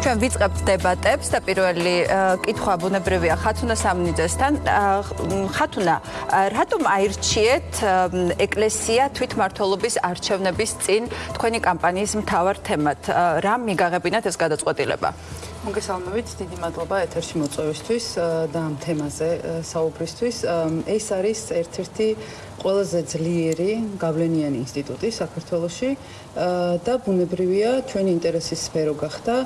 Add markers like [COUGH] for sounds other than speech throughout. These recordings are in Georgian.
ჩვენ ვიწყებთ დებატებს და პირველი კითხვა ბუნებრივია ხათუნა სამნიძესთან. ხათუნა, რატომ აირჩიეთ ეკლესია თვითმართველობის არჩევნების წინ თქვენი კამპანიის მთავარ თემად? რა მიგაღებინათ ეს გადაწყვეტილება? მოგესალმებით, დიდი მადლობა ეთერში მოწვევისთვის და ამ თემაზე საუბრისთვის. ეს არის ერთ-ერთი ყველაზე ძლიერი გავლენიანი ინსტიტუტი საქართველოში და ბუნებრივია ჩვენი ინტერესის სფერო გახდა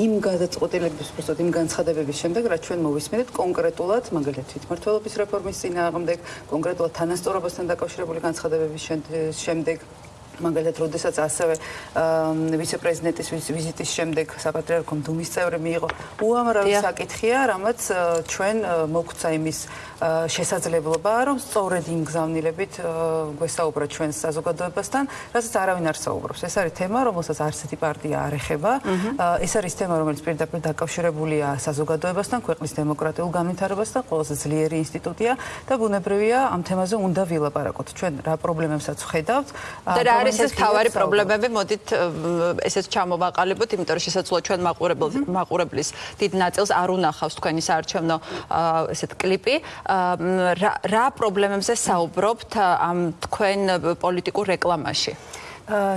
იმ გადაწყვეტილების უბრალოდ იმ განცხადებების შემდეგ, რაც ჩვენ მოვისმენთ კონკრეტულად, მაგალითად თვითმართველობის რეფორმის წინააღმდეგ, კონკრეტულად თანასწორობასთან დაკავშირებული განცხადებების შემდეგ მაგალითად, როდესაც ასევე ვიცე-პრეზიდენტის ვიზიტის შემდეგ საპატრიარქომ დუმის წევრი მიიღო, უამრავი საკითხია, რამაც ჩვენ მოგცა იმის შესაძლებლობა, რომ სწორედ იმ გზავნილებით გვესაუბრა ჩვენ საზოგადოებასთან, რასაც არავინ არ საუბრობს. ეს არის თემა, რომელსაც არც ერთი პარტია არ ეხება. ეს არის თემა, რომელიც პირდაპირ დაკავშირებულია საზოგადოებასთან, ქვეყნის დემოკრატიულ განვითარებასთან, ყველაზე ძლიერი ინსტიტუტია და ბუნებრივია ამ თემაზე უნდა ვილაპარაკოთ. ჩვენ რა პრობლემებსაც ვხედავთ? და რა არის ეს თავარი პრობლემები? მოდით ესეც ჩამოვაყალიბოთ, იმიტომ რომ შესაძლოა ჩვენ მაყურებელს მაყურებლის დიდ ნაწილს არ უნახავს თქვენი საარჩევნო ესეთ კლიპი. რა პრობლემებზე საუბრობთ ამ თქვენ პოლიტიკურ რეკლამაში?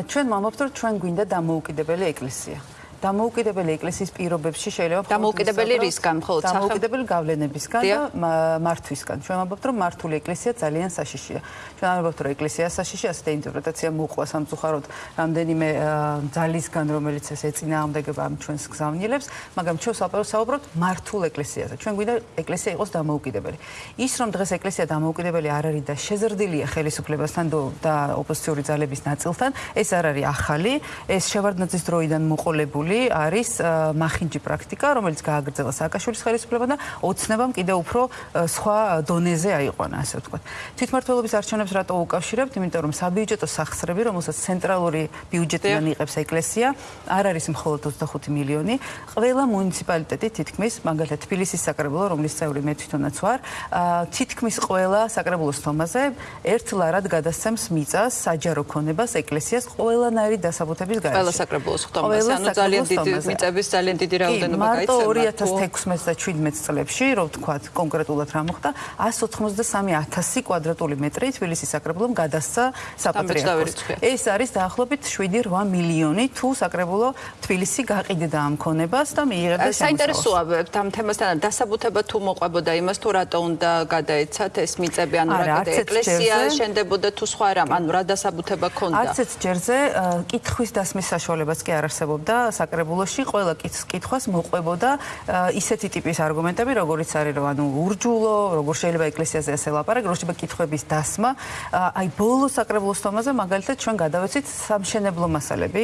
ჩვენ მომავალ ჩვენ გვინდა დამოუკიდებელი ეკლესია. დამოუკიდებელი ეკლესიის პირობებში შეიძლება დამოუკიდებელი რისგან მხოლოდ სახელ დამოუკიდებელი გავლენებისგან და მართვისგან. ჩვენ ვამბობთ რომ მართული ეკლესია ძალიან საშიშია. ჩვენ ვამბობთ რომ ეკლესია საშიშია ასეთი ინტერპრეტაცია მოყვა სამწუხაროდ რამდენიმე ძალისგან რომელიც ეს ეწინააღმდეგება ამ ჩვენს გზავნილებს მაგრამ ჩვენ საუბრობთ მართულ ეკლესიაზე. ჩვენ გვინდა ეკლესია იყოს დამოუკიდებელი. ის რომ დღეს ეკლესია დამოუკიდებელი არ არის და შეზრდილია ხელისუფლებასთან და ოპოზიციური ძალების ნაწილთან ეს არ არის ახალი. ეს შევარდნაძის დროიდან მოყოლებული გული არის მახინჯი პრაქტიკა, რომელიც გააგრძელა სააკაშვილის ხელისუფლებამ და ოცნებამ კიდევ უფრო სხვა დონეზე აიყვანა, ასე ვთქვათ. თვითმართველობის არჩევნებს რატო უკავშირებთ? იმიტომ რომ საბიუჯეტო სახსრები, რომელსაც ცენტრალური ბიუჯეტიდან იღებს ეკლესია, არ არის მხოლოდ 25 მილიონი. ყველა მუნიციპალიტეტი თითქმის, მაგალითად თბილისის საკრებულო, რომლის წევრი მე თვითონაც ვარ, თითქმის ყველა საკრებულოს თომაზე ერთ ლარად გადასცემს მიწას საჯარო ქონებას ეკლესიას ყველანაირი დასაბუთების გარეშე. ყველა საკრებულოს თომაზე, ანუ ძალიან ძალიან დიდი მიწების ძალიან დიდი რაოდენობა გაიცემა. მარტო 2016 და 17 წლებში, რო ვთქვათ, კონკრეტულად რა მოხდა, 183000 კვადრატული მეტრი თბილისის საკრებულომ გადასცა საპატრიარქოს. ეს არის დაახლოებით 7-8 მილიონი თუ საკრებულო თბილისი გაყიდდა ამ ქონებას და მიიღებდა შემოსავალს. საინტერესოა ამ თემასთან დასაბუთება თუ მოყვებოდა იმას თუ რატო უნდა გადაეცათ ეს მიწები ანუ რა ეკლესია შენდებოდა თუ სხვა რამ ანუ რა დასაბუთება ქონდა. არც ერთ ჯერზე კითხვის დასმის საშუალებაც კი არ არსებობდა საკრებულოში ყველა კითხვას მოყვებოდა ისეთი ტიპის არგუმენტები, როგორიც არის რომ ანუ ურჯულო, როგორ შეიძლება ეკლესიაზე ასე ლაპარაკ, როგორ შეიძლება კითხვების დასმა. აი ბოლო საკრებულოს თომაზე მაგალითად ჩვენ გადავეცით სამშენებლო მასალები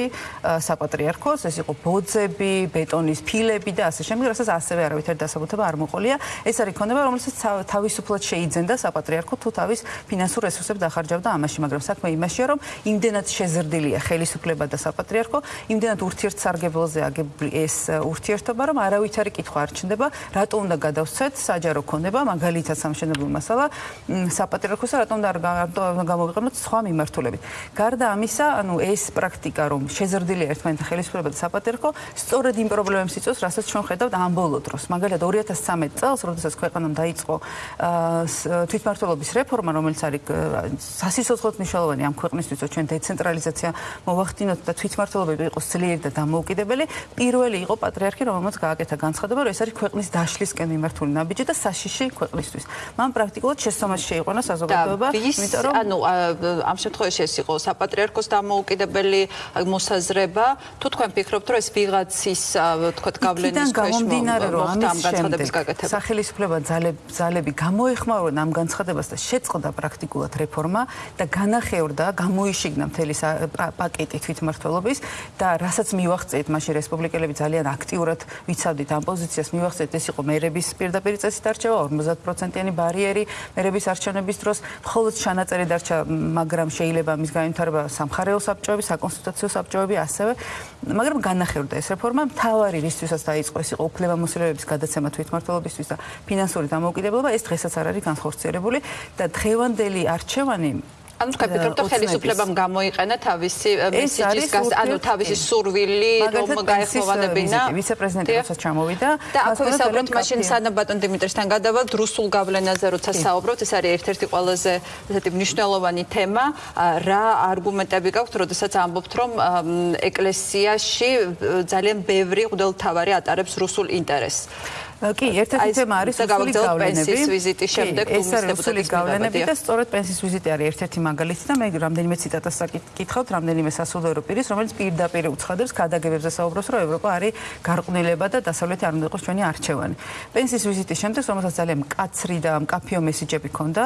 საპატრიარქოს, ეს იყო ბოძები, ბეტონის ფილები და ასე შემდეგ, რასაც ასევე არავითარი დასაბუთება არ მოყოლია. ეს არის ქონება, რომელსაც თავისუფლად შეიძენდა საპატრიარქო თუ თავის ფინანსურ რესურსებს დახარჯავდა ამაში, მაგრამ საქმე იმაშია, რომ იმდენად შეზრდილია ხელისუფლება და საპატრიარქო, იმდენად ურთიერთსარგებლო საგებელზე აგებული ეს ურთიერთობა, რომ არავითარი კითხვა არ ჩნდება, რატო უნდა გადავცეთ საჯარო ქონება, მაგალითად სამშენებლო მასალა საპატრიარქოსა, რატომ უნდა გამოვიყენოთ სხვა მიმართულებით. გარდა ამისა, ანუ ეს პრაქტიკა, რომ შეზრდილია ერთმანეთთან ხელისუფლება და საპატრიარქო, სწორედ იმ პრობლემებს იწვევს, რასაც ჩვენ ხედავთ ამ ბოლო დროს. მაგალითად 2013 წელს, როდესაც ქვეყანამ დაიწყო თვითმართველობის რეფორმა, რომელიც არის სასიცოცხლო მნიშვნელოვანი ამ ქვეყნისთვის, ჩვენ დეცენტრალიზაცია მოვახდინოთ და თვითმართველობები იყოს ძლიერი და დამოუკიდებელი დამოუკიდებელი პირველი იყო პატრიარქი რომელმაც გააკეთა განცხადება რომ ეს არის ქვეყნის დაშლისკენ მიმართული ნაბიჯი და საშიში ქვეყნისთვის. მან პრაქტიკულად შესწომას შეიყვანა საზოგადოება იმიტომ რომ ანუ ამ შემთხვევაში ეს იყო საპატრიარქოს დამოუკიდებელი მოსაზრება. თუ თქვენ ფიქრობთ რომ ეს ვიღაცის თქვა გავლენის ქვეშ მოხდა ამ განცხადების გაკეთება? სახელმწიფოება ძალები გამოეხმაურა ამ განცხადებას და შეწყდა პრაქტიკულად რეფორმა და განახევრდა გამოიშიგნა მთელი პაკეტი თვითმმართველობის და რასაც მივახცე მივახცეთ მაშინ რესპუბლიკელები ძალიან აქტიურად ვიცავდით ამ პოზიციას. მივახცეთ ეს იყო მერების პირდაპირ წესით არჩევა 50%-იანი ბარიერი მერების არჩევნების დროს. მხოლოდ ჩანაწერი დარჩა მაგრამ შეიძლება მის განვითარება სამხარეო საბჭოები საკონსტიტუციო საბჭოები ასევე მაგრამ განახერდა ეს რეფორმა. მთავარი რისთვისაც დაიწყო ეს იყო უფლებამოსილების გადაცემა თვითმმართველობისთვის და ფინანსური დამოუკიდებლობა. ეს დღესაც არ არის განხორციელებული და დღევანდელი არჩევანი ანუ თქვენ ფიქრობთ რომ ხელისუფლებამ გამოიყენა თავისი მესიჯის გას ანუ თავისი სურვილი რომ გაეხმოვანებინა ვიცე-პრეზიდენტი როცა ჩამოვიდა და აქ ვისაუბროთ მაშინ სანამ ბატონ დიმიტრისთან გადავალთ რუსულ გავლენაზე როცა საუბრობთ ეს არის ერთ-ერთი ყველაზე ესეთი მნიშვნელოვანი თემა. რა არგუმენტები გაქვთ როდესაც ამბობთ რომ ეკლესიაში ძალიან ბევრი ღვთელთავარი ატარებს რუსულ ინტერესს კი, ერთ-ერთი თემა არის რუსული გავლენები. პენსიის ვიზიტის შემდეგ ეს არის რუსული გავლენები და სწორედ პენსიის ვიზიტი არის ერთ-ერთი მაგალითი და მე რამდენიმე ციტატას საკითხავთ, რამდენიმე სასულიერო პირის, რომელიც პირდაპირ უცხადებს ქადაგებებზე საუბრობს, რომ ევროპა არის გარყვნილება და დასავლეთი არ უნდა იყოს ჩვენი არჩევანი. პენსიის ვიზიტის შემდეგ, რომელსაც ძალიან მკაცრი და მკაფიო მესიჯები ჰქონდა,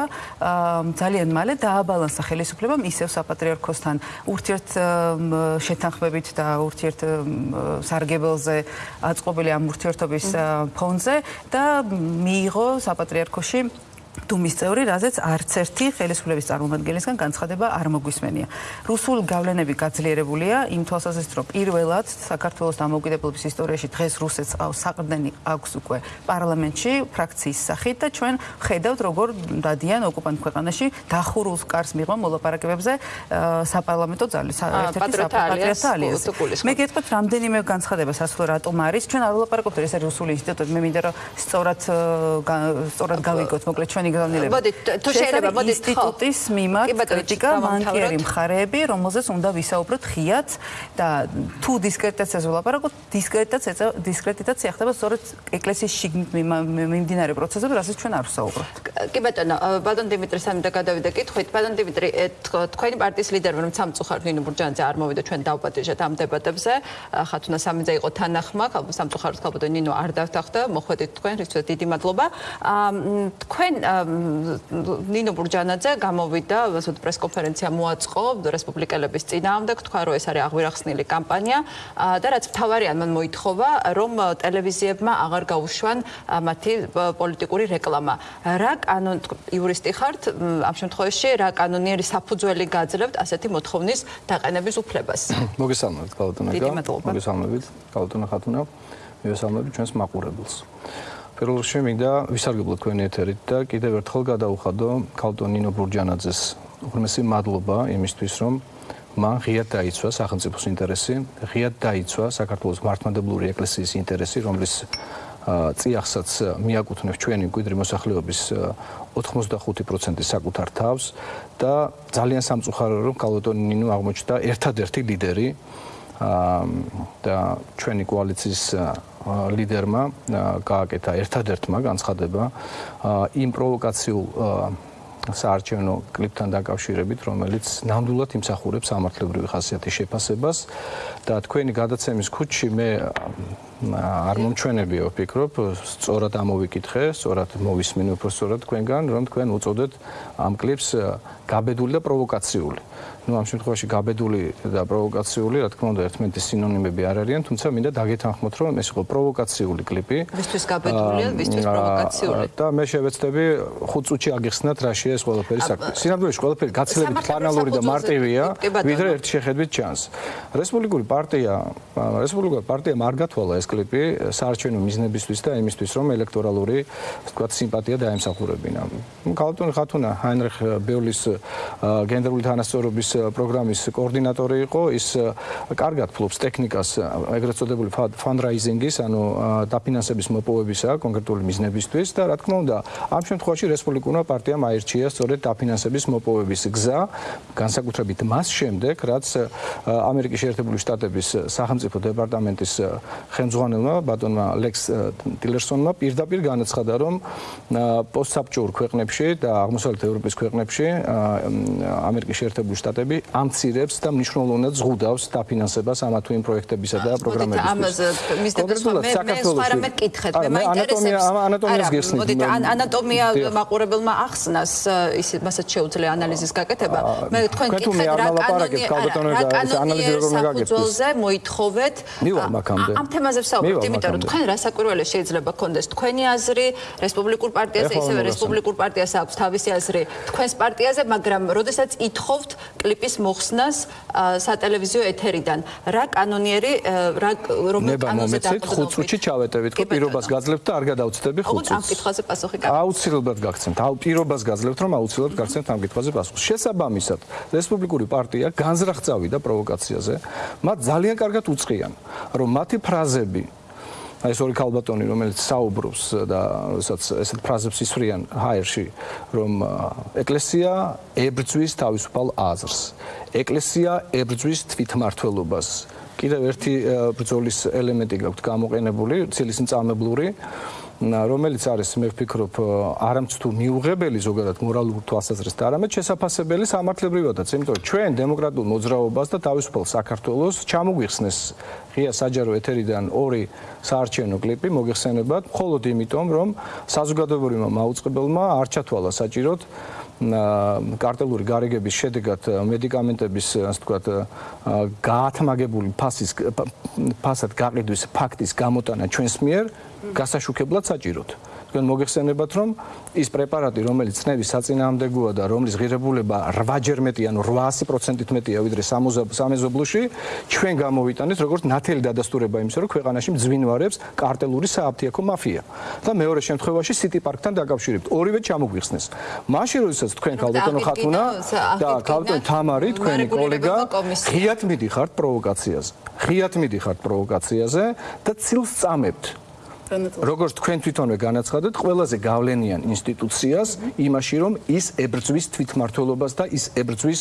ძალიან მალე დააბალანსა ხელისუფლებამ ისევ საპატრიარქოსთან ურთიერთ შეთანხმებით და ურთიერთ სარგებელზე აწყობილი ამ ურთიერთობის ფონზე ფონზე და მიიღო საპატრიარქოში დუმის წევრი, რაზეც არც ერთი ხელისუფლების წარმომადგენლისგან განცხადება არ მოგვისმენია. რუსულ გავლენები გაძლიერებულია იმ თვალსაზრისით, რომ პირველად საქართველოს დამოუკიდებლობის ისტორიაში დღეს რუსეთს საყრდენი აქვს უკვე პარლამენტში ფრაქციის სახით და ჩვენ ხედავთ როგორ დადიან ოკუპანტ ქვეყანაში დახურულ კარს მიღმა მოლაპარაკებებზე საპარლამენტო ზალი, ერთ-ერთი საპატრიარქო ალიანსი. მე გეტყვით რამდენიმე განცხადება სასულო რატომ არის? ჩვენ არ ვლაპარაკობთ ეს არის რუსული ინსტიტუტი. მე მინდა რომ სწორად სწორად გავიგოთ მოკლედ ჩვენ ჩვენი განილება. მოდი, თუ შეიძლება, მოდი ინსტიტუტის მიმართ კრიტიკა მანქიერი მხარეები, რომელზეც უნდა ვისაუბროთ ხიათ და თუ დისკრეტაციაზე ვლაპარაკობთ, დისკრეტაცია დისკრეტაცია ხდება სწორედ ეკლესიის შიგნით მიმდინარე პროცესებზე, რასაც ჩვენ არ ვსაუბრობთ. კი ბატონო, ბატონ დიმიტრი სამი და გადავიდა კითხვით. ბატონ დიმიტრი, თქვენი პარტიის ლიდერმა რომ სამწუხაროდ ნინო ბურჯანძე არ მოვიდა ჩვენ დავპატიჟეთ ამ დებატებზე. ხათუნა სამიძე იყო თანახმა, სამწუხაროდ ხალბატონ ნინო არ დავთახდა, მოხვედით თქვენ, რითაც დიდი მადლობა. თქვენ ნინო ბურჯანაძე გამოვიდა, ასე პრესკონფერენცია მოაწყო რესპუბლიკელების წინააღმდეგ, თქვა რომ ეს არის აღვირახსნილი კამპანია და რაც თავარიან მან მოითხოვა, რომ ტელევიზიებმა აღარ გაუშვან მათი პოლიტიკური რეკლამა. რა კანონ იურისტი ხართ ამ შემთხვევაში რა კანონიერი საფუძველი გაძლევთ ასეთი მოთხოვნის დაყენების უფლებას? [COUGHS] მოგესალმებით, კალტონაკა. მოგესალმებით, კალტონა ხათუნა. მოგესალმებით ჩვენს მაყურებელს. პირველ რიგში მინდა ვისარგებლო თქვენი ეთერით და კიდევ ერთხელ გადაუხადო კალტონინო ბურჯანაძეს უღრმესი მადლობა იმისთვის რომ მან ღიად დაიცვა სახელმწიფოს ინტერესი, ღიად დაიცვა საქართველოს მართლმადებლური ეკლესიის ინტერესი, რომლის წიაღსაც მიაკუთვნებს ჩვენი კვიდრი მოსახლეობის 85% საკუთარ თავს და ძალიან სამწუხაროა რომ კალტონინო აღმოჩნდა ერთადერთი ლიდერი და ჩვენი კოალიციის ლიდერმა გააკეთა ერთადერთმა განცხადება იმ პროვოკაციულ საარჩევნო კლიპთან დაკავშირებით, რომელიც ნამდვილად იმსახურებს სამართლებრივი ხასიათის შეფასებას და თქვენი გადაცემის ქუჩში მე არ მომჩვენებიო ვფიქრობ, სწორად ამოვიკითხე, სწორად მოვისმინე უფრო სწორად თქვენგან, რომ თქვენ უწოდეთ ამ კლიპს გაბედული და პროვოკაციული. Ну ამ შემთხვევაში გაბედული და პროვოკაციული, რა თქმა უნდა, ერთმანეთის სინონიმები არ არიან, თუმცა მინდა დაგეთანხმოთ, რომ ეს იყო პროვოკაციული კლიპი. ვისთვის გაბედულია, ვისთვის პროვოკაციული? და მე შევეცდები 5 წუთში აგიხსნათ რაშია ეს ყველაფერი საქმე. სინამდვილეში ყველაფერი გაცილებით პლანალური და მარტივია, ვიდრე ერთ შეხედვით ჩანს. რესპუბლიკური პარტია, რესპუბლიკური პარტია მარგათვალა ეს კლიპი საარჩევნო მიზნებისთვის და იმისთვის, რომ ელექტორალური, თქვა, სიმპათია დაემსახურებინა. კალტონი ხათუნა ჰაინრიხ ბეულის გენდერული თანასწორობის პროგრამის კოორდინატორი იყო, ის კარგად ფლობს ტექნიკას, ეგრეთ წოდებული ფანდრაიზინგის, ანუ დაფინანსების მოპოვებისა კონკრეტული მიზნებისთვის და რა თქმა უნდა, ამ შემთხვევაში რესპუბლიკურმა პარტიამ აირჩია სწორედ დაფინანსების მოპოვების გზა, განსაკუთრებით მას შემდეგ, რაც ამერიკის შეერთებული შტატების სახელმწიფო დეპარტამენტის ხელმძღვანელმა ბატონმა ლექს ტილერსონმა პირდაპირ განაცხადა, რომ პოსტსაბჭოურ ქვეყნებში და აღმოსავლეთ ევროპის ქვეყნებში ამერიკის შეერთებული შტატები პროექტები ამცირებს და მნიშვნელოვნად ზღუდავს დაფინანსებას ამა თუ იმ პროექტებისა და პროგრამებისთვის. ამაზე მისდევს მე მე სხვა რამე კითხეთ მე მაინტერესებს ანატომიას გესნით. მოდით ანატომია მაყურებელმა ახსნას ის მასაც შეუძლია ანალიზის გაკეთება. მე თქვენ კითხეთ რა კანონი რა კანონი საფუძველზე მოითხოვეთ ამ თემაზე ვსაუბრობთ იმიტომ რომ თქვენ რასაკვირველია შეიძლება გქონდეს თქვენი აზრი რესპუბლიკურ პარტიაზე ისევე რესპუბლიკურ პარტიას აქვს თავისი აზრი თქვენს პარტიაზე მაგრამ როდესაც ითხოვთ კლიპის მოხსნას სატელევიზიო ეთერიდან. რა კანონიერი რა რომელ კანონზე დაგხვდებით? ხუთ წუთში ჩავეტევით, ხო პირობას გაძლევთ და არ გადავწდები ხუთ წუთს. ამ კითხვაზე პასუხი გაგცემთ. აუცილებლად გაგცემთ. აუ პირობას გაძლევთ, რომ აუცილებლად გაგცემთ ამ კითხვაზე პასუხს. შესაბამისად, რესპუბლიკური პარტია განზრახ წავიდა პროვოკაციაზე. მათ ძალიან კარგად უწყიან, რომ მათი ფრაზები ეს ორი ქალბატონი რომელიც საუბრობს და რასაც ესეთ ფრაზებს ისვრიან ჰაერში რომ ეკლესია ებრძვის თავისუფალ აზრს. ეკლესია ებრძვის თვითმართველობას კიდევ ერთი ბრძოლის ელემენტი გაქვთ გამოყენებული ცილის-მწამებლური რომელიც არის მე ვფიქრობ არამც თუ მიუღებელი ზოგადად მორალურ თვალსაზრისით, არამედ შესაძლებელი სამართლებრივადაც, იმიტომ რომ ჩვენ დემოკრატიულ მოძრაობას და თავისუფალ საქართველოს ჩამოგვიხსნეს ღია საჯარო ეთერიდან ორი საარჩევნო კლიპი მოგეხსენებათ, მხოლოდ იმიტომ, რომ საზოგადოებრივმა მაუწყებელმა არ ჩათვალა საჭიროდ კარტელური გარიგების შედეგად მედიკამენტების ასე ვთქვათ გაათმაგებული ფასის ფასად გაყიდვის ფაქტის გამოტანა ჩვენს მიერ გასაშუქებლად საჭიროთ. თქვენ მოგეხსენებათ რომ ის პრეპარატი რომელიც წნევის საწინააღმდეგოა და რომლის ღირებულება 8ჯერ მეტი ანუ 800%-ით მეტია ვიდრე სამეზობლუში ჩვენ გამოვიტანეთ როგორც ნათელი დადასტურება იმისა რომ ქვეყანაში მძვინვარებს კარტელური სააფთიაქო მაფია და მეორე შემთხვევაში სიტი პარკთან დაკავშირებით ორივე ჩამოგვიხსნეს. მაშინ როდესაც თქვენ ქალბატონო ხათუნა და ქალბატონი თამარი თქვენი კოლეგა ღიად მიდიხართ პროვოკაციაზე. ღიად მიდიხართ პროვოკაციაზე და ცილს წამებთ როგორც თქვენ თვითონვე განაცხადეთ, ყველაზე გავლენიან ინსტიტუციას იმაში, რომ ის ებრძვის თვითმართველობას და ის ებრძვის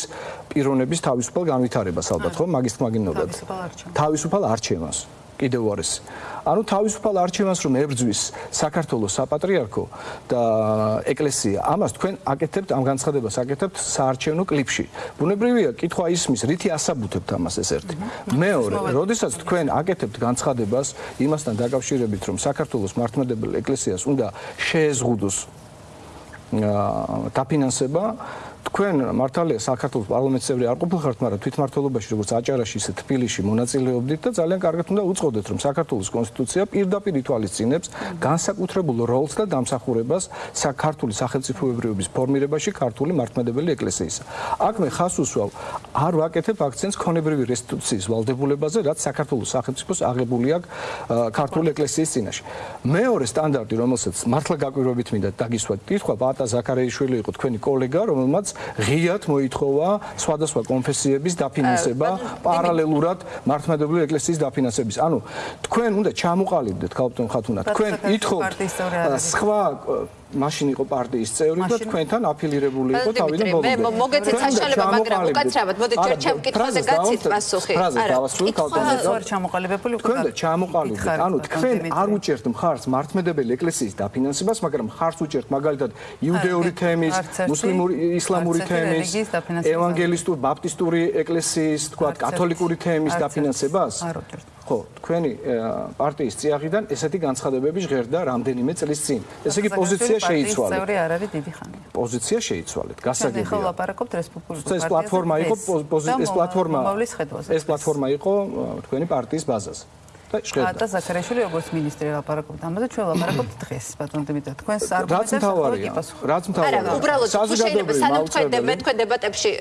პიროვნების თავისუფალ განვითარებას, ალბათ ხო, მაგის თმაგინობად. თავისუფალ არჩევანს. კიდევ უარეს. ანუ თავისუფალ არჩევანს რომ ებრძვის საქართველოს საპატრიარქო და ეკლესია, ამას თქვენ აკეთებთ ამ განცხადებას აკეთებთ საარჩევნო კლიპში. ბუნებრივია, კითხვა ისმის, რითი ასაბუთებთ ამას ეს ერთი. მეორე, როდესაც თქვენ აკეთებთ განცხადებას იმასთან დაკავშირებით, რომ საქართველოს მართლმადიდებელი ეკლესიას უნდა შეეზღუდოს დაფინანსება თქვენ მართალია საქართველოს პარლამენტის წევრი არ ყოფილხართ, მაგრამ თვითმართველობაში როგორც აჭარაში ისე თბილისში მონაწილეობდით და ძალიან კარგად უნდა უწყოდეთ, რომ საქართველოს კონსტიტუცია პირდაპირ ითვალისწინებს განსაკუთრებულ როლს და დამსახურებას საქართველოს სახელმწიფოებრიობის ფორმირებაში ქართული მართლმადიდებელი ეკლესიისა. აქ მე ხას უსვავ, არ ვაკეთებ აქცენტს ქონებრივი რესტიტუციის ვალდებულებაზე, რაც საქართველოს სახელმწიფოს აღებული აქვს ქართული ეკლესიის წინაშე. მეორე სტანდარტი, რომელსაც მართლა გაკვირვებით მინდა დაგისვათ, კითხვა პატა ზაქარეიშვილი იყო თქვენი კოლეგა, რომელმაც ღიად მოითხოვა სხვადასხვა კონფესიების დაფინანსება პარალელურად მართლმადიდებელი ეკლესიის დაფინანსების. ანუ თქვენ უნდა ჩამოყალიბდეთ ქალბატონ ხათუნა, თქვენ ითხოვთ სხვა მაშინ იყო პარტიის წევრი და თქვენთან აფილირებული იყო თავიდან ბოლომდე. მე მოგეცეთ საშუალება, მაგრამ უკაცრავად მოდი ჯერ ჩემ კითხვაზე გაცით პასუხი. არა, დავასრულე ქალბატონზე. თქვენ ჩამოყალიბებული უკვე. თქვენ ჩამოყალიბდით. ანუ თქვენ არ უჭერთ მხარს მართლმადებელი ეკლესიის დაფინანსებას, მაგრამ მხარს უჭერთ მაგალითად იუდეური თემის, მუსლიმური ისლამური თემის, ევანგელისტური ბაპტისტური ეკლესიის, თქვა კათოლიკური თემის დაფინანსებას. არ უჭერთ. ხო, თქვენი პარტიის წიაღიდან ესეთი განცხადებები ჟღერდა რამდენიმე წლის წინ. ესე იგი პოზიცია შეიცვალეთ. წევრი არ არის დიდი ხანია. პოზიცია შეიცვალეთ. გასაგებია. ხო, ლაპარაკობთ რესპუბლიკის პარტიაზე. ეს პლატფორმა იყო ეს პლატფორმა ეს პლატფორმა იყო თქვენი პარტიის ბაზაზე. და ზაქარეშვილი როგორც მინისტრი ლაპარაკობთ ამაზე, ჩვენ ლაპარაკობთ [COUGHS] დღეს, ბატონ დიმიტრი. თქვენს არგუმენტებს რაც მთავარია. რაც მთავარია. არა, უბრალოდ საზოგადოებრივი სანამ თქვენ მე თქვენ დებატებში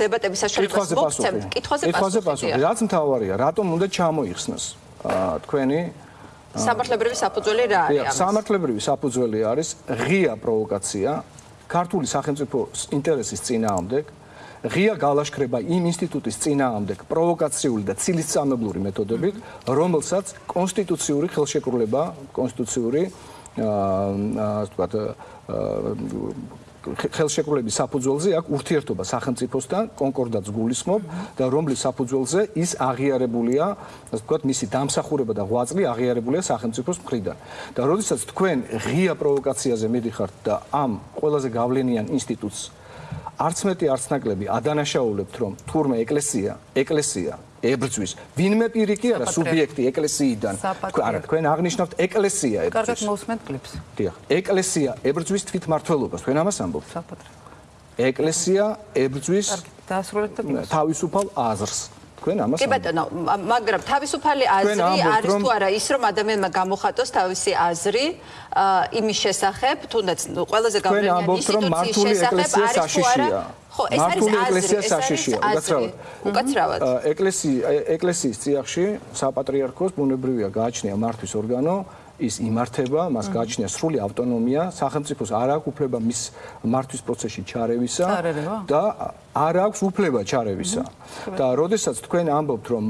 დებატების საშუალებას მოგცემთ, კითხვაზე პასუხი. კითხვაზე პასუხი. რაც მთავარია, რატომ უნდა ჩამოიხსნას თქვენი სამართლებრივი საფუძველი რა არის? სამართლებრივი საფუძველი არის ღია პროვოკაცია ქართული სახელმწიფო ინტერესის წინააღმდეგ. ღია გალაშქრება იმ ინსტიტუტის წინააღმდეგ პროვოკაციული და ცილისწამებლური მეთოდებით, რომელსაც კონსტიტუციური ხელშეკრულება, კონსტიტუციური აა ასე ვთქვათ ხელშეკრულების საფუძველზე აქვს ურთიერთობა სახელმწიფოსთან, კონკორდატს გულისხმობ და რომლის საფუძველზე ის აღიარებულია, ასე ვთქვათ, მისი დამსახურება და ღვაწლი აღიარებულია სახელმწიფოს მხრიდან. და როდესაც თქვენ ღია პროვოკაციაზე მიდიხართ და ამ ყველაზე გავლენიან ინსტიტუტს არც მეტი არც ნაკლები ადანაშაულებთ რომ თურმე ეკლესია ეკლესია ებრძვის. ვინმე პირიქი არა სუბიექტი ეკლესიიდან. არა თქვენ აღნიშნავთ ეკლესია ებრძვის. კარგად მოусმენთ კლიპს დიახ ეკლესია ებრძვის თვითმართველობას თქვენ ამას ამბობთ? საკუთრ ეკლესია ებრძვის დაასრულეთ და თავისუფალ აზრს თქვენ ამას კი ბატონო მაგრამ თავისუფალი აზრი არის თუ არა ის რომ ადამიანმა გამოხატოს თავისი აზრი იმის შესახებ თუნდაც ყველაზე გავლენიანი ინსტიტუციის შესახებ არის თუ არა ხო ეს არის აზრი ეს არის აზრი. უკაცრავად. ეკლესია ეკლესიის წიაღში საპატრიარქოს ბუნებრივია გააჩნია მართვის ორგანო ის იმართება, მას გააჩნია სრული ავტონომია, სახელმწიფოს არ აქვს უფლება მის მართვის პროცესში ჩარევისა და არ აქვს უფლება ჩარევისა. და როდესაც თქვენ ამბობთ, რომ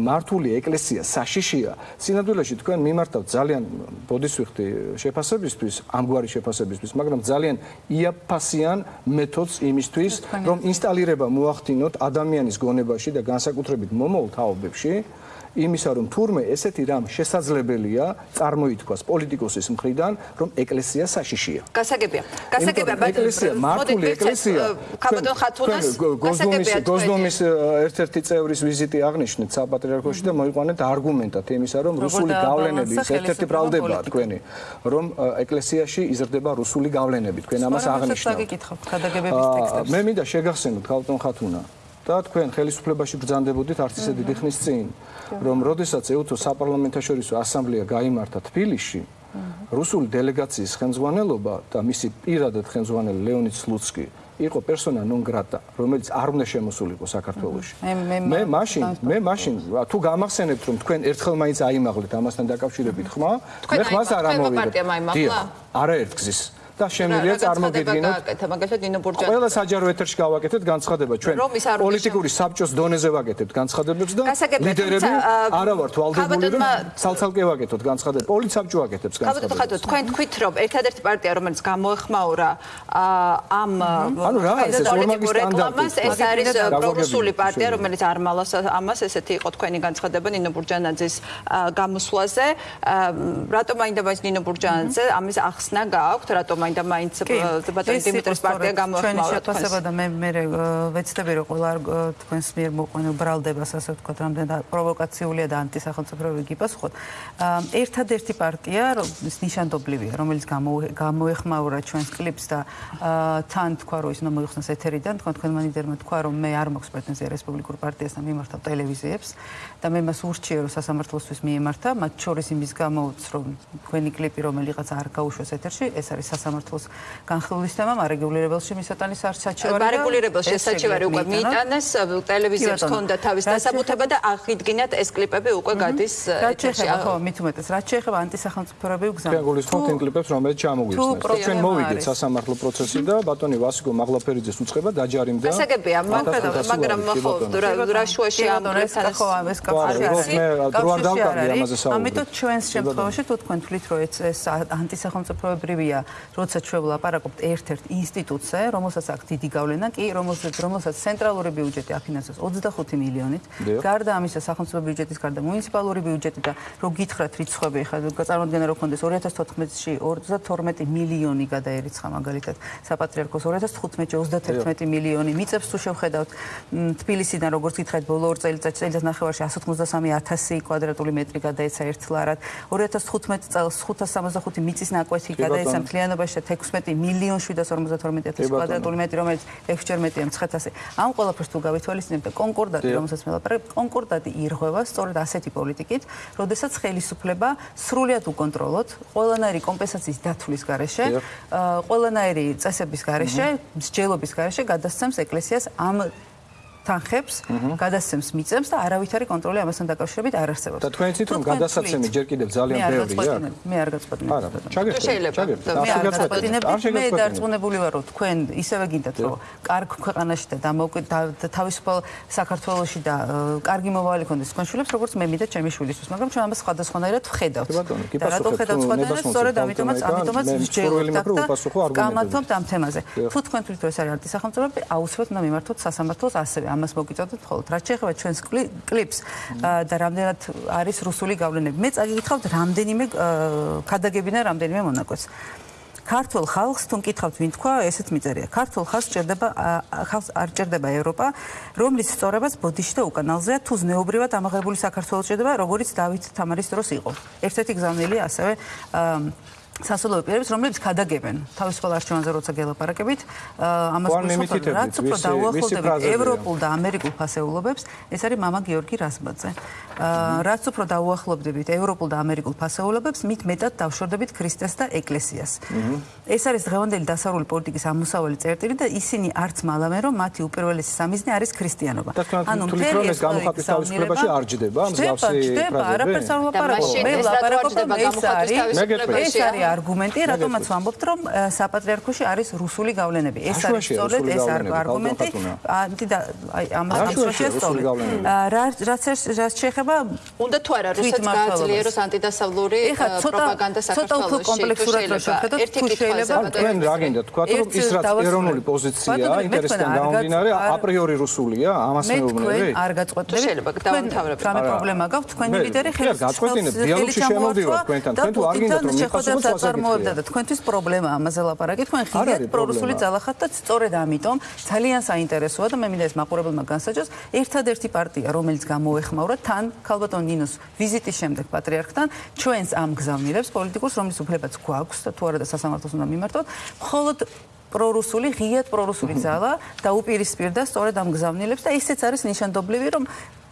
მართული ეკლესია საშიშია, სინამდვილეში თქვენ მიმართავთ ძალიან ბოდისვიხთი შეფასებისთვის, ამგვარი შეფასებისთვის, მაგრამ ძალიან იაფასიან მეთოდს იმისთვის, რომ ინსტალირება მოახდინოთ ადამიანის გონებაში და განსაკუთრებით მომავალ თაობებში. იმისა რომ თურმე ესეთი რამ შესაძლებელია წარმოითქვას პოლიტიკოსის მხრიდან რომ ეკლესია საშიშია. გასაგებია. გასაგებია ბატონო. ეკლესია მართული ეკლესია. კაბადონ ხათუნას გოსდომის გოსდომის ერთ-ერთი წევრის ვიზიტი აღნიშნეთ საპატრიარქოში და მოიყვანეთ არგუმენტად იმისა რომ რუსული გავლენები ერთ-ერთი ბრალდებაა თქვენი რომ ეკლესიაში იზრდება რუსული გავლენები თქვენ ამას აღნიშნავთ. მე მინდა შეგახსენოთ კალტონ ხათუნა და თქვენ ხელისუფლებაში ბრძანდებოდით არც ისე დიდი ხნის წინ რომ როდესაც ეუთო საპარლამენტაშორისო ასამბლეა გამართა თბილისში რუსული დელეგაციის ხელმძღვანელობა და მისი პირადად ხელმძღვანელი ლეონიდ სლუცკი იყო პერსონა ნონ გრატა, რომელიც არ უნდა შემოსულიყო საქართველოში. მე მაშინ, მე მაშინ თუ გამახსენებთ რომ თქვენ ერთხელ მაინც აიმაღლეთ ამასთან დაკავშირებით ხმა, მე ხმას არ ამოვიდე. არაერთგზის. და შემიძლია წარმოგიდგინოთ ყველა საჯარო ეთერში გავაკეთეთ განცხადება ჩვენ პოლიტიკური საბჭოს დონეზე ვაკეთებთ განცხადებებს და ლიდერები არა ვართ ვალდებული რომ ცალცალკე ვაკეთოთ განცხადებებს პოლიცაბჭო ვაკეთებს განცხადებებს ხათო თქვენ თქვით რომ ერთადერთი პარტია რომელიც გამოეხმაურა ამ ანუ რა ეს? ორმაგი სტანდარტი. ეს არის პრორუსული პარტია რომელიც არ მალავს ამას. ესეთი იყო თქვენი განცხადება ნინო ბურჯანაძის გამოსვლაზე. რატომ აინდა მას ნინო ბურჯანაძე? ამის ახსნა გააქვთ რატომ მაინდა მაინც ბატონი დიმიტრის პარტია გამოხმაურა ჩვენი და მე მე ვეცდები რომ ყველა თქვენს მიერ მოყვანილ ბრალდებას ასე ვთქვათ რამდენად პროვოკაციულია და ანტისახელმწიფოებრივი გიპასუხოთ ერთადერთი პარტია ის ნიშანდობლივია რომელიც გამოეხმაურა ჩვენს კლიპს და თან თქვა რომ ის უნდა მოიხსნას ეთერიდან თქვენ თქვენმა ლიდერმა თქვა რომ მე არ მაქვს პრეტენზია რესპუბლიკურ პარტიასთან მიმართავ ტელევიზიებს და მე მას ურჩიე რომ სასამართლოსთვის მიემართა მათ შორის იმის გამოც რომ თქვენი კლიპი რომელიღაც არ გაუშვეს ეთერში ეს არის სასამართლოს სამართლოს განხილვის თემა მარეგულირებელში მისატანის არ საჩივარი მარეგულირებელში საჩივარი უკვე მიიტანეს ტელევიზიებს ჰქონდა თავის დასაბუთება და აღიდგინათ ეს კლიპები უკვე გადის ეთერში. ხო მით უმეტეს რაც შეეხება ანტისახელმწიფოებრივ გზას ჩვენ გულისხმობთ იმ კლიპებს რომელიც ჩამოგვიხსნეს ჩვენ მოვიდეთ სასამართლო პროცესი და ბატონი ვასიკო მაღლაფერიძეს უצება დაჯარიმდა გასაგებია მაგრამ ხო რა შუაში ამ პრესთან ხო ეს კავშირი არის. ამიტომ ჩვენს შემთხვევაში თუ თქვენ თვლით რომ ეს ანტისახელმწიფოებრივია როცა ჩვენ ვლაპარაკობთ ერთ-ერთ ინსტიტუტზე, რომელსაც აქვს დიდი გავლენა, კი, რომელსაც რომელსაც ცენტრალური ბიუჯეტი აფინანსებს 25 მილიონით, გარდა ამისა სახელმწიფო ბიუჯეტის გარდა მუნიციპალური ბიუჯეტი და რო გითხრათ რიცხვები, ხა წარმოადგენა რო კონდეს 2014-ში 32 მილიონი გადაერიცხა მაგალითად. საპატრიარქოს 2015-ში 31 მილიონი მიწებს თუ შევხედავთ. თბილისიდან როგორც გითხრათ ბოლო 2 წელიწადში წელიწად ნახევარში 183000 კვადრატული მეტრი გადაეცა ერთლარად. 2015 წელს 565 მიწის ნაკვეთი გადაეცა მთლიანობაში და 16 მილიონ 752 კვადრატული მეტრი, რომელიც 6ჯერ მეტია მცხეთასე. ამ ყველაფერს თუ გავითვალისწინებთ და კონკორდატი, რომელსაც მე ლაპარაკობ, კონკორდატი ირღვევა სწორედ ასეთი პოლიტიკით, როდესაც ხელისუფლება სრულად უკონტროლოთ ყველანაირი კომპენსაციის დათვლის გარეშე, ყველანაირი წესების გარეშე, მსჯელობის გარეშე გადასცემს ეკლესიას ამ თანხებს, გადასცემს მიწებს და არავითარი კონტროლი ამასთან დაკავშირებით არ არსებობს. და თქვენ იცით რომ გადასაცემი ჯერ კიდევ ძალიან ბევრია? მე არ გაწყვეტინებ. არა, ჩაგერწყვეტინებ. ჩაგერწყვეტინებ. მე არ გაწყვეტინებ. მე დარწმუნებული ვარ რომ თქვენ ისევე გინდათ რომ კარგ ქვეყანაში და თავისუფალ საქართველოსში და კარგი მომავალი ქონდეს თქვენ შვილებს როგორც მე მინდა ჩემი შვილისთვის, მაგრამ ჩვენ ამას სხვადასხვანაირად ვხედავთ. და რატო ვხედავთ სხვადასხვანაირად? სწორედ ამიტომაც ამიტომაც ვსჯელობთ და გამართობთ ამ თემაზე. თუ თქვენ თვითონ ეს არის არტისახელმწიფოები, აუცილებლად უნდა მიმართოთ სასამართლოს ასევე ამას მოგიწოდოთ ხოლმე. რაც შეეხება ჩვენს კლიპს და რამდენად არის რუსული გავლენები. მე წაგიკითხავთ რამდენიმე ქადაგებინა რამდენიმე მონაკვეთს. ქართულ ხალხს თუ მკითხავთ ვინ თქვა, ესეც მიწერია. ქართულ ხალხს ჭირდება ხალხს არ ჭირდება ევროპა, რომლის სწორებას ბოდიში და უკანალზეა თუ ზნეობრივად ამაღლებული საქართველოს ჭირდება, როგორც დავით თამარის დროს იყო. ერთ-ერთი გზავნილია ასევე სასულიერო პირებს, რომლებიც ხადაგებენ თავისუფალ არჩევანზე როცა გელაპარაკებით, ამას გვისმენთ, რაც უფრო დაუახლოვდებით ევროპულ და ამერიკულ ფასეულობებს, ეს არის მამა გიორგი რასბაძე. რაც უფრო დაუახლოვდებით ევროპულ და ამერიკულ ფასეულობებს, მით მეტად დავშორდებით ქრისტეს და ეკლესიას. ეს არის დღევანდელი დასავლური პოლიტიკის ამოსავალი წერტილი და ისინი არც მალავენ, რომ მათი უპირველესი სამიზნე არის ქრისტიანობა. ანუ მთელი ეს გამოხატვის თავისუფლებაში არ ჯდება, მსგავსი ფრაზები. ჯდება, არაფერს არ ვლაპარაკობ. მე ვლაპარაკობ და ეს არის ეს არის არგუმენტი, რატომაც ვამბობთ, რომ საპატრიარქოში არის რუსული გავლენები. ეს არის სწორედ ეს არგუმენტი. ანტი და აი ამას ამშვენია სწორედ. რაც რაც შეეხება უნდა თუ არა რუსეთს გააძლიეროს ანტიდასავლური პროპაგანდა საქართველოში. ცოტა უფრო კომპლექსურად რო შეხედოთ, თუ შეიძლება თქვენ რა გინდა თქვა, რომ ის რაც ეროვნული პოზიციაა, ინტერესთან გამომდინარე, აპრიორი რუსულია, ამას მეუბნები? თქვენ არ გაწყვეტთ. შეიძლება დავამთავრებთ. რამე პრობლემა გაქვთ თქვენი ლიდერი ხელს გაწყვეტინებ დიალოგში შემოვდივარ თქვენთან. თქვენ თუ არ გინდათ რომ მიხასობთ წარმოებდა და თქვენთვის პრობლემა ამაზე ლაპარაკი. თქვენ ხილიათ პრორუსული ძალახат და სწორედ ამიტომ ძალიან საინტერესოა და მე მინდა ეს მაყურებელმა განსაჯოს ერთადერთი პარტია რომელიც გამოეხმაურა თან ქალბატონ ნინოს ვიზიტის შემდეგ პატრიარქთან. ჩვენს ამ გზავნილებს პოლიტიკურს რომლის უფლებაც გვაქვს და თუ არა და სასამართლოს უნდა მიმართოთ მხოლოდ პრორუსული ღიად პრორუსული ძალა და უპირისპირდა სწორედ ამ გზავნილებს და ისეც არის ნიშანდობლივი რომ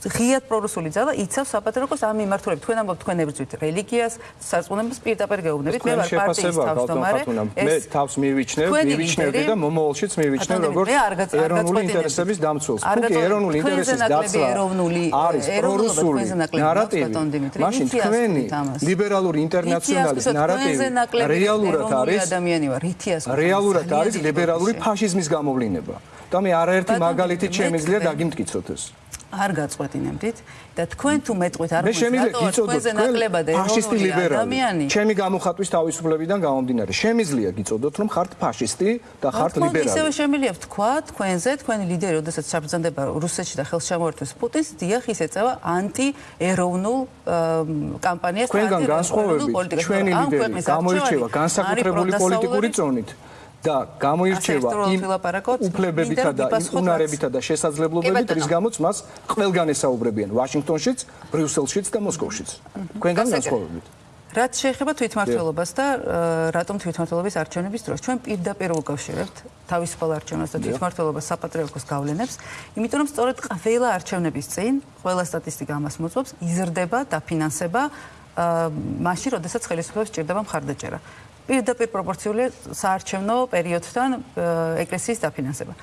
ღიად პრორუსული ძალა იცავს საპატრიარქოს ამ მიმართულებით. თქვენ ამბობთ თქვენ ებრძვით რელიგიას, სარწმუნოებას პირდაპირ გეუბნებით. მე ვარ პარტიის თავმჯდომარე. მე თავს მივიჩნევ, მივიჩნევდი და მომავალშიც მივიჩნევ როგორც ეროვნული ინტერესების დამცველს. თუკი ეროვნული ინტერესის დაცვა არის პრორუსული ნარატივი, მაშინ თქვენი ლიბერალური ინტერნაციონალის ნარატივი რეალურად არის ადამიანი ვარ, რითიას რეალურად არის ლიბერალური ფაშიზმის გამოვლინება. და მე არაერთი მაგალითი შემიძლია დაგიმტკიცოთ ეს. არ გაწყვეტინებდით და თქვენ თუ მეტყვით არ მოიწოდოთ თქვენზე ნაკლებად ფაშისტი ლიბერალი. ჩემი გამოხატვის თავისუფლებიდან გამომდინარე შემიძლია გიწოდოთ რომ ხართ ფაშისტი და ხართ ლიბერალი. ისევე შემიძლია თქვა თქვენზე თქვენი ლიდერი როდესაც საბრძანდება რუსეთში და ხელს შემოერთვეს პუტინს დიახ ის ეწევა ანტი ეროვნულ კამპანიას თქვენგან განსხვავებით ჩვენი ლიდერი გამოირჩევა განსაკუთრებული პოლიტიკური წონით და გამოირჩევა იმ უფლებებითა და უნარებითა და შესაძლებლობებით, რის გამოც მას ყველგან ესაუბრებიან. ვაშინგტონშიც, ბრიუსელშიც და მოსკოვშიც. თქვენგან განსხვავებით. რაც შეეხება თვითმართველობას და რატომ თვითმართველობის არჩევნების დროს. ჩვენ პირდაპირ უკავშირებთ თავისუფალ არჩევნებს და თვითმართველობას საპატრიარქოს გავლენებს, იმიტომ რომ სწორედ ყველა არჩევნების წინ, ყველა სტატისტიკა ამას მოწმობს, იზრდება დაფინანსება მაშინ, როდესაც ხელისუფლებას ჭირდება მხარდაჭერა. პირდაპირ პროპორციული საარჩევნო პერიოდთან ეკლესიის დაფინანსება.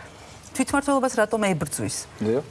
თვითმართველობას რატომ ებრძვის?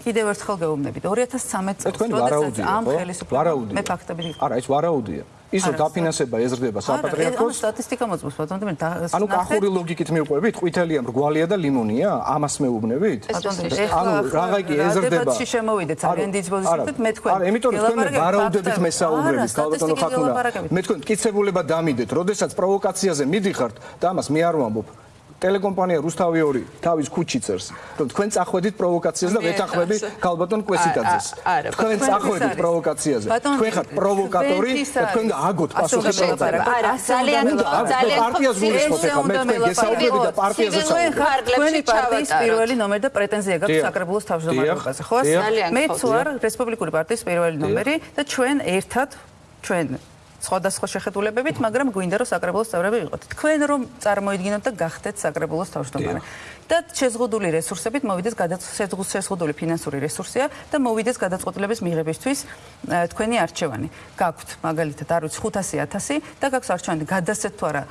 კიდევ ერთხელ გეუბნებით 2013 წელს როდესაც ამ ხელისუფლებას მე ფაქტები არა ის ვარაუდია. ისო დაფინანსება ეზრდება საპატრიარქოს. ანუ სტატისტიკა მოწმობს ბატონო მე ანუ კახური ლოგიკით მიყვებით, ყვითელია, მრგვალია და ლიმონია, ამას მეუბნებით? ანუ რაღა კი ეზრდება. დებატში შემოვიდეთ ძალიან დიდ პოზიციით მე თქვენ. არა, იმიტომ რომ თქვენ ვარაუდებით მესაუბრებით, ბატონო ხათუნა. მე თქვენ კიცებულება დამიდეთ, როდესაც პროვოკაციაზე მიდიხართ და ამას მე არ ვამბობ. ტელეკომპანია რუსთავი 2 თავის ქუჩი წერს. რომ თქვენ წახვედით პროვოკაციაზე და ვეთახვები ქალბატონ კვესიტაძეს თქვენ წახვედით პროვოკაციაზე. თქვენ ხართ პროვოკატორი და თქვენ აგოთ პასუხი პროვოკატორი. არა ძალიან ძალიან პარტიას გულისხმობ ხა მე თქვენ გესაუბრები და პარტიაზე ხარ თქვენი პარტიის პირველი ნომერი და პრეტენზია გაქვს საკრებულოს თავმჯდომარეობაზე ხო მე ვარ რესპუბლიკური პარტიის პირველი ნომერი და ჩვენ ერთად ჩვენ სხვადასხვა შეხედულებებით, მაგრამ გვინდა რომ საკრებულოს წევრები იყოთ. თქვენ რომ წარმოიდგინოთ და გახდეთ საკრებულოს თავმჯდომარე. და შეზღუდული რესურსებით მოვიდეს გადაწყვეტილების შეზღუდული ფინანსური რესურსია და მოვიდეს გადაწყვეტილების მიღებისთვის თქვენი არჩევანი. გაქვთ მაგალითად არ ვიცი 500000 და გაქვს არჩევანი გადასცეთ თუ არა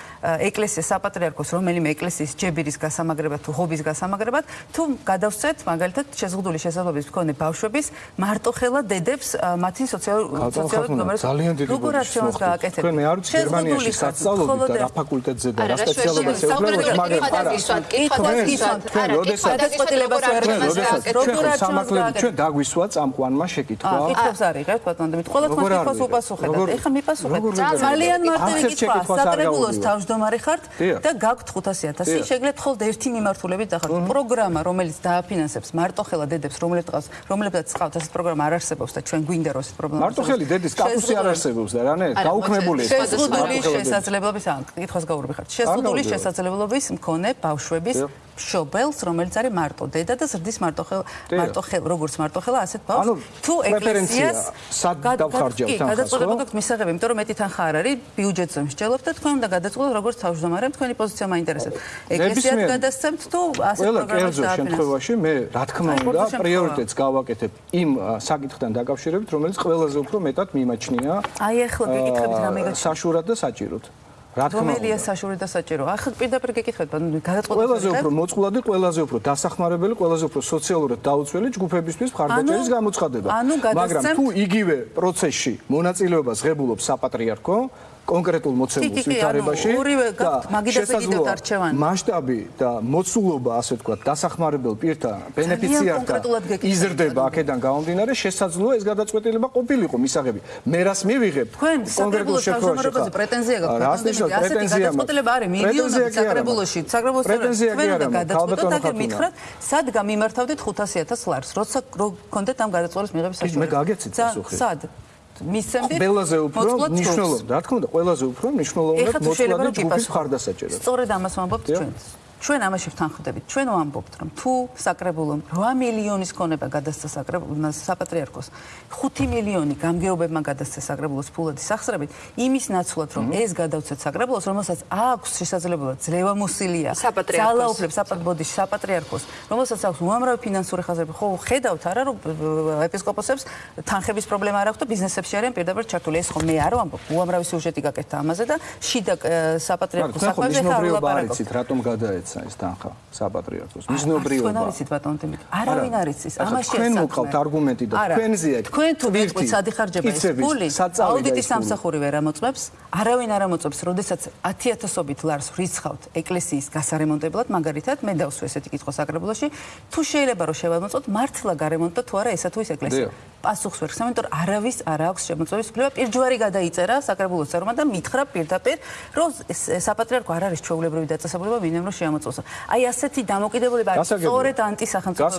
ეკლესიის საპატრიარქოს რომელიმე ეკლესიის ჯებირის გასამაგრებად თუ ჰობის გასამაგრებად თუ გადავსცეთ მაგალითად შეზღუდული შესაძლებლობის მქონე ბავშვების მარტოხელა დედებს მათი სოციალური სოციალური გომერს ძალიან დიდი როგორ არჩევანს გააკეთებთ. თქვენ არ ვიცი გერმანიაში საწავლობთ და რა ფაკულტეტზე და რა სპეციალობას ეუბნებით მაგრამ არა თქვენ როდესაც გადაწყვეტილებას ვერ გასაკეთებთ როგორ არჩევანს ჩვენ დაგვისვა წამყვანმა შეკითხვა. კითხავს არიღებთ ბატონო დემით ყველა თქვენ კითხავს უპასუხებთ. ეხლა მიპასუხეთ ძალიან მარტივი კითხვა საკრებულოს თავმჯდომარე ხართ და გაქვთ 500000 შეგლეთ ხოლმე ერთი მიმართულებით დახართ. პროგრამა რომელიც დააფინანსებს მარტოხელა დედებს რომლებსაც რომლებსაც ყავთ ეს პროგრამა არ არსებობს და ჩვენ გვინდა რომ ეს პრობლემა მარტოხელი დედის კატუსი არ არსებობს და რანე გაუქმებული შეზღუდული შესაძლებლობის ან კითხავს გაურბი ხართ შეზღუდული შესაძლებლობის მქონე ბავშვების მშობელს, რომელიც არის მარტო დედა და ზრდის მარტო ხელ მარტო ხელ, როგორც მარტო ხელა, ასეთ ბავშვს. თუ ეკლესიას სად დავხარჯავთ ახლა? გადაწყვეტილება გაქვთ მისაღები, იმიტომ რომ მეტი თანხა არ არის, ბიუჯეტზე მსჯელობთ და თქვენ უნდა გადაწყვეტოთ როგორც თავმჯდომარე, თქვენი პოზიცია მაინტერესებს. ეკლესიას გადასცემთ თუ ასეთ პროგრამას დააფინანსებთ? შემთხვევაში მე რა თქმა უნდა პრიორიტეტს გავაკეთებ იმ საკითხთან დაკავშირებით, რომელიც ყველაზე უფრო მეტად მიმაჩნია. აი ახლა გეკითხებით რამე გაჩვენე. საშურად და საჭიროდ. რა თქმა უნდა. რომელია საშური და საჭირო? ახლა პირდაპირ გეკითხეთ, გადაწყვეტილება. ყველაზე უფრო მოწყვლადი, ყველაზე უფრო დასახმარებელი, ყველაზე უფრო სოციალურად დაუცველი ჯგუფებისთვის მხარდაჭერის გამოცხადება. მაგრამ თუ იგივე პროცესში მონაწილეობას ღებულობს საპატრიარქო, კონკრეტულ მოცემულ ვითარებაში და შესაძლოა მასშტაბი და მოცულობა ასე ვთქვათ დასახმარებელ პირთა ბენეფიციართა იზრდება აქედან გამომდინარე შესაძლოა ეს გადაწყვეტილება ყოფილიყო მისაღები. მე რას მივიღებ კონკრეტულ შემთხვევაში პრეტენზია გაქვთ ასეთი გადაწყვეტილება არის მილიონობით საკრებულოში. საკრებულოს პრეტენზია გადაწყვეტილება და მითხრათ სად გამიმართავდით 500000 ლარს? როცა გქონდეთ ამ გადაწყვეტილის მიღების საშუალება. მე გაგეცით პასუხი. სად მისცემდი ყველაზე უფრო მნიშვნელოვანი რა თქმა უნდა ყველაზე უფრო მნიშვნელოვანი მოწყვლადი ჯგუფის მხარდასაჭერად სწორედ ამას ვამბობთ ჩვენც ჩვენ ამაში ვთანხმდებით. ჩვენ ვამბობთ, რომ თუ საკრებულომ 8 მილიონის ქონება გადასცა საკრებულოს საპატრიარქოს, 5 მილიონი გამგეობებმა გადასცა საკრებულოს ფულადი სახსრებით, იმის ნაცვლად, რომ ეს გადავცეთ საკრებულოს, რომელსაც აქვს შესაძლებლობა ძლევამოსილია ძალაუფლებს საპატრიარქოს, საპატრიარქოს, რომელსაც აქვს უამრავი ფინანსური ხაზები. ხო, ხედავთ არა, რომ ეპისკოპოსებს თანხების პრობლემა არ აქვს და ბიზნესებში არიან პირდაპირ ჩართული. ეს ხო მე არ ვამბობ, უამრავი სიუჟეტი გაკეთდა ამაზე და შიდა საპატრიარქოს საქმეზე ხარ ვლაპარაკობ. რატომ გადაეცა გაიცა ეს თანხა საპატრიარქოს. მიზნობრიობა თქვენ არიცით ბატონ თემი არავინ არიცის ამაში თქვენ მოყავთ არგუმენტი და თქვენზეა თქვენ თუ გეტყვით სადი ხარჯება ეს ფული აუდიტის სამსახური ვერ ამოწმებს არავინ არ ამოწმებს როდესაც 10000ობით ლარს რიცხავთ ეკლესიის გასარემონტებლად მაგალითად მე დავსვე ესეთი კითხვა საკრებულოში თუ შეიძლება რომ შევამოწმოთ მართლა გარემონტო თუ არა ესა თუ ის ეკლესია. პასუხს ვერ ხსნამ, იმიტომ არავის არ აქვს შემოწმების უფლება. პირჯვარი გადაიწერა საკრებულოს წევრმა და მითხრა პირდაპირ, რომ საპატრიარქო არ არის ჩვეულებრივი დაწესებულება, ვინმე რომ შეამოწმოს. აი ასეთი დამოკიდებულება არის სწორედ ანტისახელმწიფო.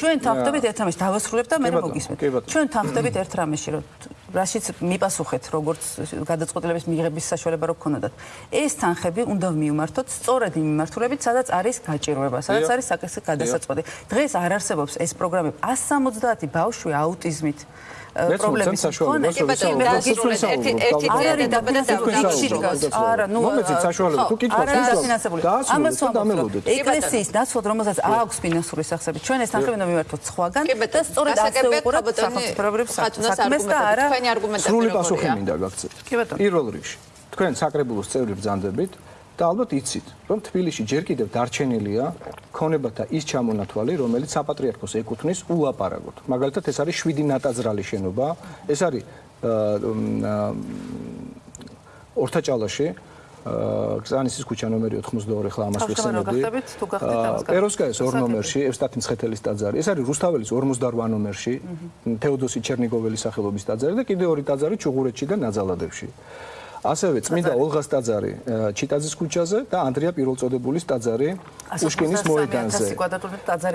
ჩვენ თანხდებით ერთ რამეში დავასრულებ და მე მოგისმენთ. ჩვენ თანხდებით ერთ რამეში, რომ რაშიც მიპასუხეთ, როგორც გადაწყვეტილების მიღების საშუალება რო გქონოდათ. ეს თანხები უნდა მიუმართოთ სწორედ იმ მიმართულებით, სადაც არის გაჭირვება, სადაც არის საკითხი გადასაწყვეტი. დღეს არ არსებობს ეს პროგრამები 170 ბავშვი აუტიზმით. პრობლემის მქონე კი ბატონო გაგირულეთ ერთი ერთი ძიარი დაბადა და არა ნუ მომეცით საშუალება თუ კითხავს არა დაფინანსებული ამას ვამბობ ეკლესიის ნაცვლად რომელსაც აქვს ფინანსური სახსები ჩვენ ეს თანხები უნდა მივართოთ სხვაგან და სწორედ ასე უყურებთ სახელმწიფოებრივ საქმეს და არა თქვენი არგუმენტები სრული პასუხი მინდა გაგცეთ. კი ბატონო. პირველ რიგში. თქვენ საკრებულოს წევრი ბრძანდებით და ალბათ იცით, რომ თბილისში ჯერ კიდევ დარჩენილია ქონებათა ის ჩამონათვალი, რომელიც საპატრიარქოს ეკუთვნის ულაპარაკოდ. მაგალითად, ეს არის 7 ნატაძრალი შენობა, ეს არის ორთაჭალაში გზანისის ქუჩა ნომერი 82 ხლა ამას ვიხსენებდი. პეროსკაის ორ ნომერში, ევსტათი მცხეთელის ტაძარი. ეს არის რუსთაველის 48 ნომერში, თეოდოსი ჩერნიგოველის სახელობის ტაძარი და კიდე ორი ტაძარი ჩუღურეთში და ნაძალადებში. ასევე წმინდა ოლღას ტაძარი ჩიტაძის ქუჩაზე და ანდრია პირველწოდებულის ტაძარი პუშკინის მოედანზე.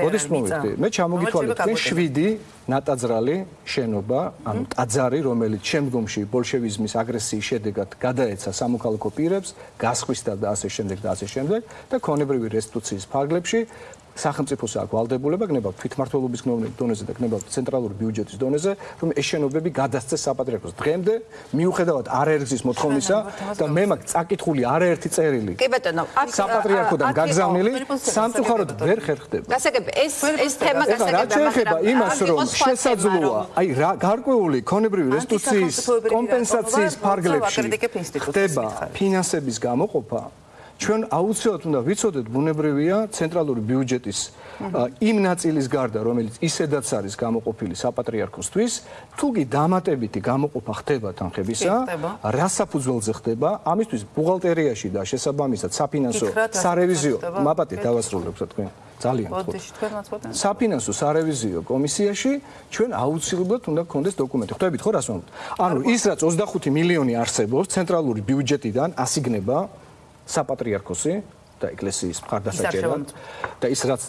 ოდის მომენტი. მე ჩამოგითვალეთ თქვენ 7 ნატაძრალი შენობა, ანუ ტაძარი, რომელიც შემდგომში ბოლშევიზმის აგრესიის შედეგად გადაეცა სამოქალაქო პირებს, გასხვისდა და ასე შემდეგ და ასე შემდეგ და ქონებრივი რესტიტუციის ფარგლებში სახელმწიფოს აქვს ვალდებულება გნებავთ თვითმართველობის დონეზე და გნებავთ ცენტრალური ბიუჯეტის დონეზე, რომ ეს შენობები გადასცეს საპატრიარქოს. დღემდე მიუხედავად არაერთის მოთხოვნისა და მე მაქვს წაკითხული არაერთი წერილი. კი ბატონო, აქ საპატრიარქოდან გაგზავნილი სამწუხაროდ ვერ ხერხდება. გასაგები, ეს ეს თემა გასაგები რა შეიძლება იმას რომ შესაძლოა, აი რა გარკვეული ქონებრივი რესტიტუციის კომპენსაციის ფარგლებში ხდება ფინანსების გამოყოფა ჩვენ აუცილებლად უნდა ვიცოდეთ ბუნებრივია ცენტრალური ბიუჯეტის იმ ნაწილის გარდა რომელიც ისედაც არის გამოყოფილი საპატრიარქოსთვის თუ კი დამატებითი გამოყოფა ხდება თანხებისა რა საფუძველზე ხდება ამისთვის ბუღალტერიაში და შესაბამისად საფინანსო სარევიზიო მაპატი დავასრულებ თქვენ? ძალიან ხო საფინანსო სარევიზიო კომისიაში ჩვენ აუცილებლად უნდა გქონდეს დოკუმენტი. ხვდებით ხო რას ვამბობ ანუ ის რაც 25 მილიონი არსებობს ცენტრალური ბიუჯეტიდან ასიგნება საპატრიარქოსი და ეკლესიის მხარდასაჭერად და ის რაც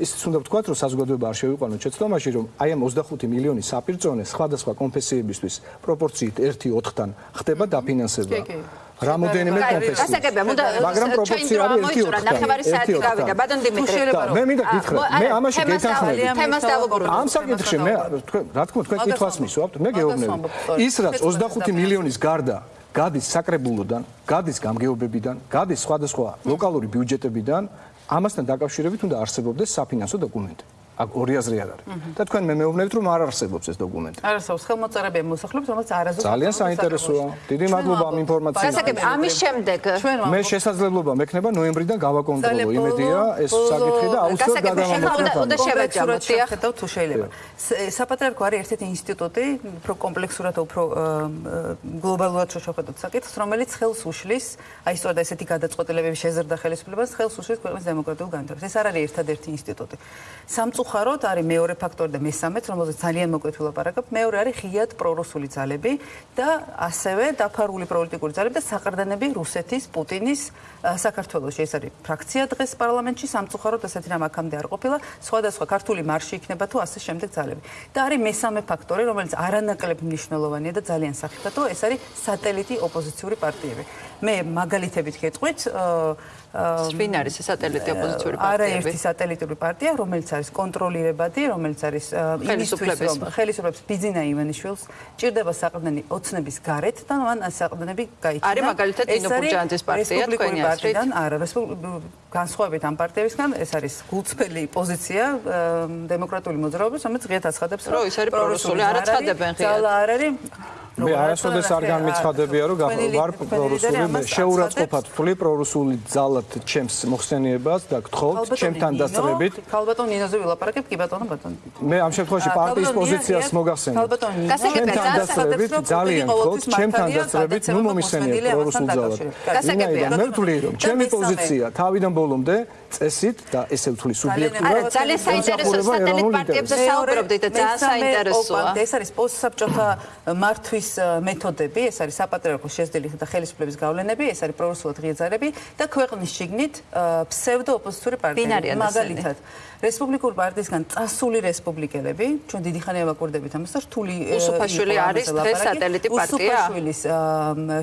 ის უნდა ვთქვათ რომ საზოგადოება არ შევიყვანოთ შეცდომაში რომ აი ამ 25 მილიონი საპირწონე სხვადასხვა კონფესიებისთვის პროპორციით 1:4-თან ხდება დაფინანსება რამოდენიმე კონფესია. გასაგებია, მოდა მაგრამ პროპორცია არის 1-4. ნახევარი საათი გავიდა. ბატონ დიმიტრი. მე მინდა გითხრა, მე ამაში გეთანხმები. თემას დავუბრუნდით. ამ საკითხში მე თქვენ რა თქმა უნდა თქვენ კითხვას მისვამთ, მე გეუბნები. ის რაც 25 მილიონის გარდა გადის საკრებულოდან, გადის გამგეობებიდან, გადის სხვადასხვა ლოკალური ბიუჯეტებიდან, ამასთან დაკავშირებით უნდა არსებობდეს საფინანსო დოკუმენტი. აქ ორი აზრი არ არის. და თქვენ მე მეუბნებით რომ არ არსებობს ეს დოკუმენტი. არ არსებობს ხელმოწერებია მოსახლეობის, რომელიც არაზუსტად ძალიან საინტერესოა. დიდი მადლობა ამ ინფორმაციისთვის. გასაგები, ამის შემდეგ მე შესაძლებლობა მექნება ნოემბრიდან გავაკონტროლო იმედია ეს საკითხი და აუცილებლად გადავამოწმო. უნდა შევეჯამოთ, დიახ, თუ შეიძლება. საპატრიარქო არის ერთ-ერთი ინსტიტუტი, უფრო კომპლექსურად, უფრო გლობალურად შეხედოთ საკითხს, რომელიც ხელს უშლის, აი სწორედ ესეთი გადაწყვეტილებების შეზრდა ხელისუფლებას ხელს უშლის ქვეყნის დემოკრატიულ განვითარებას. ეს არ არის ერთადერთი ინსტიტუტი. სამწუხაროდ სამწუხაროდ არის მეორე ფაქტორი და მესამეც, რომელზეც ძალიან მოკლედ ვილაპარაკებ, მეორე არის ღიად პრორუსული ძალები და ასევე დაფარული პოლიტიკური ძალები და საყრდენები რუსეთის, პუტინის საქართველოს. ეს არის ფრაქცია დღეს პარლამენტში, სამწუხაროდ ესეთი რამ აქამდე არ ყოფილა, სხვადასხვა ქართული მარში იქნება თუ ასე შემდეგ ძალები. და არის მესამე ფაქტორი, რომელიც არანაკლებ მნიშვნელოვანია და ძალიან სახიფათოა, ეს არის სატელიტი ოპოზიციური პარტიები. მე მაგალითებით გეტყვით, აა ვინ არის სატელიტი ოპოზიციური პარტია? არა ერთი სატელიტური პარტია, რომელიც არის კონტროლირებადი, რომელიც არის იმისთვის რომ ხელისუფლების ბიზინა ივანიშვილს ჭირდება საყრდენი ოცნების გარეთ და მან საყრდენები გაიჩინა. არის მაგალითად ინო ბურჯანძის პარტია თქვენი აზრით? არა, განსხვავებით ამ პარტიებისგან, ეს არის გულწრფელი პოზიცია დემოკრატიული მოძრაობის, რომელიც ღიად აცხადებს, რომ ის არის პრორუსული, არ აცხადებენ ღიად. ძალა არ არის მე არასოდეს არ განმეცხადებია რომ ვარ პრორუსული შეურაცხყოფად ვთვლი პრორუსული ძალად ჩემს მოხსენიებას და გთხოვთ ჩემთან დასწრებით. ქალბატონ ნინოზე ვილაპარაკებ კი ბატონო ბატონო. მე ამ შემთხვევაში პარტიის პოზიციას მოგახსენებ. ჩემთან დასწრებით ძალიან გთხოვთ ჩემთან დასწრებით ნუ მომისენიეთ პრორუსულ ძალად. გასაგებია მე ვთვლი რომ ჩემი პოზიცია თავიდან ბოლომდე წესით და ესე ვთვლი სუბიექტურად არა ძალიან საინტერესო სატელიტ პარტიებზე საუბრობდით და ძალიან საინტერესოა. ეს არის პოსტსაბჭოთა მართვის ეს მეთოდები, ეს არის საპატრიარქო შეზდელი და ხელისუფლების გავლენები, ეს არის პრორუსულად ღიაძარები და ქვეყნის შიგნით ფსევდოოპოზიციური პარტიები. მაგალითად, რესპუბლიკური პარტიისგან წასული რესპუბლიკელები, ჩვენ დიდი ხანია ვაკურდებით ამას და რთული უსუფაშვილი არის დღეს სატელიტი პარტია. უსუფაშვილის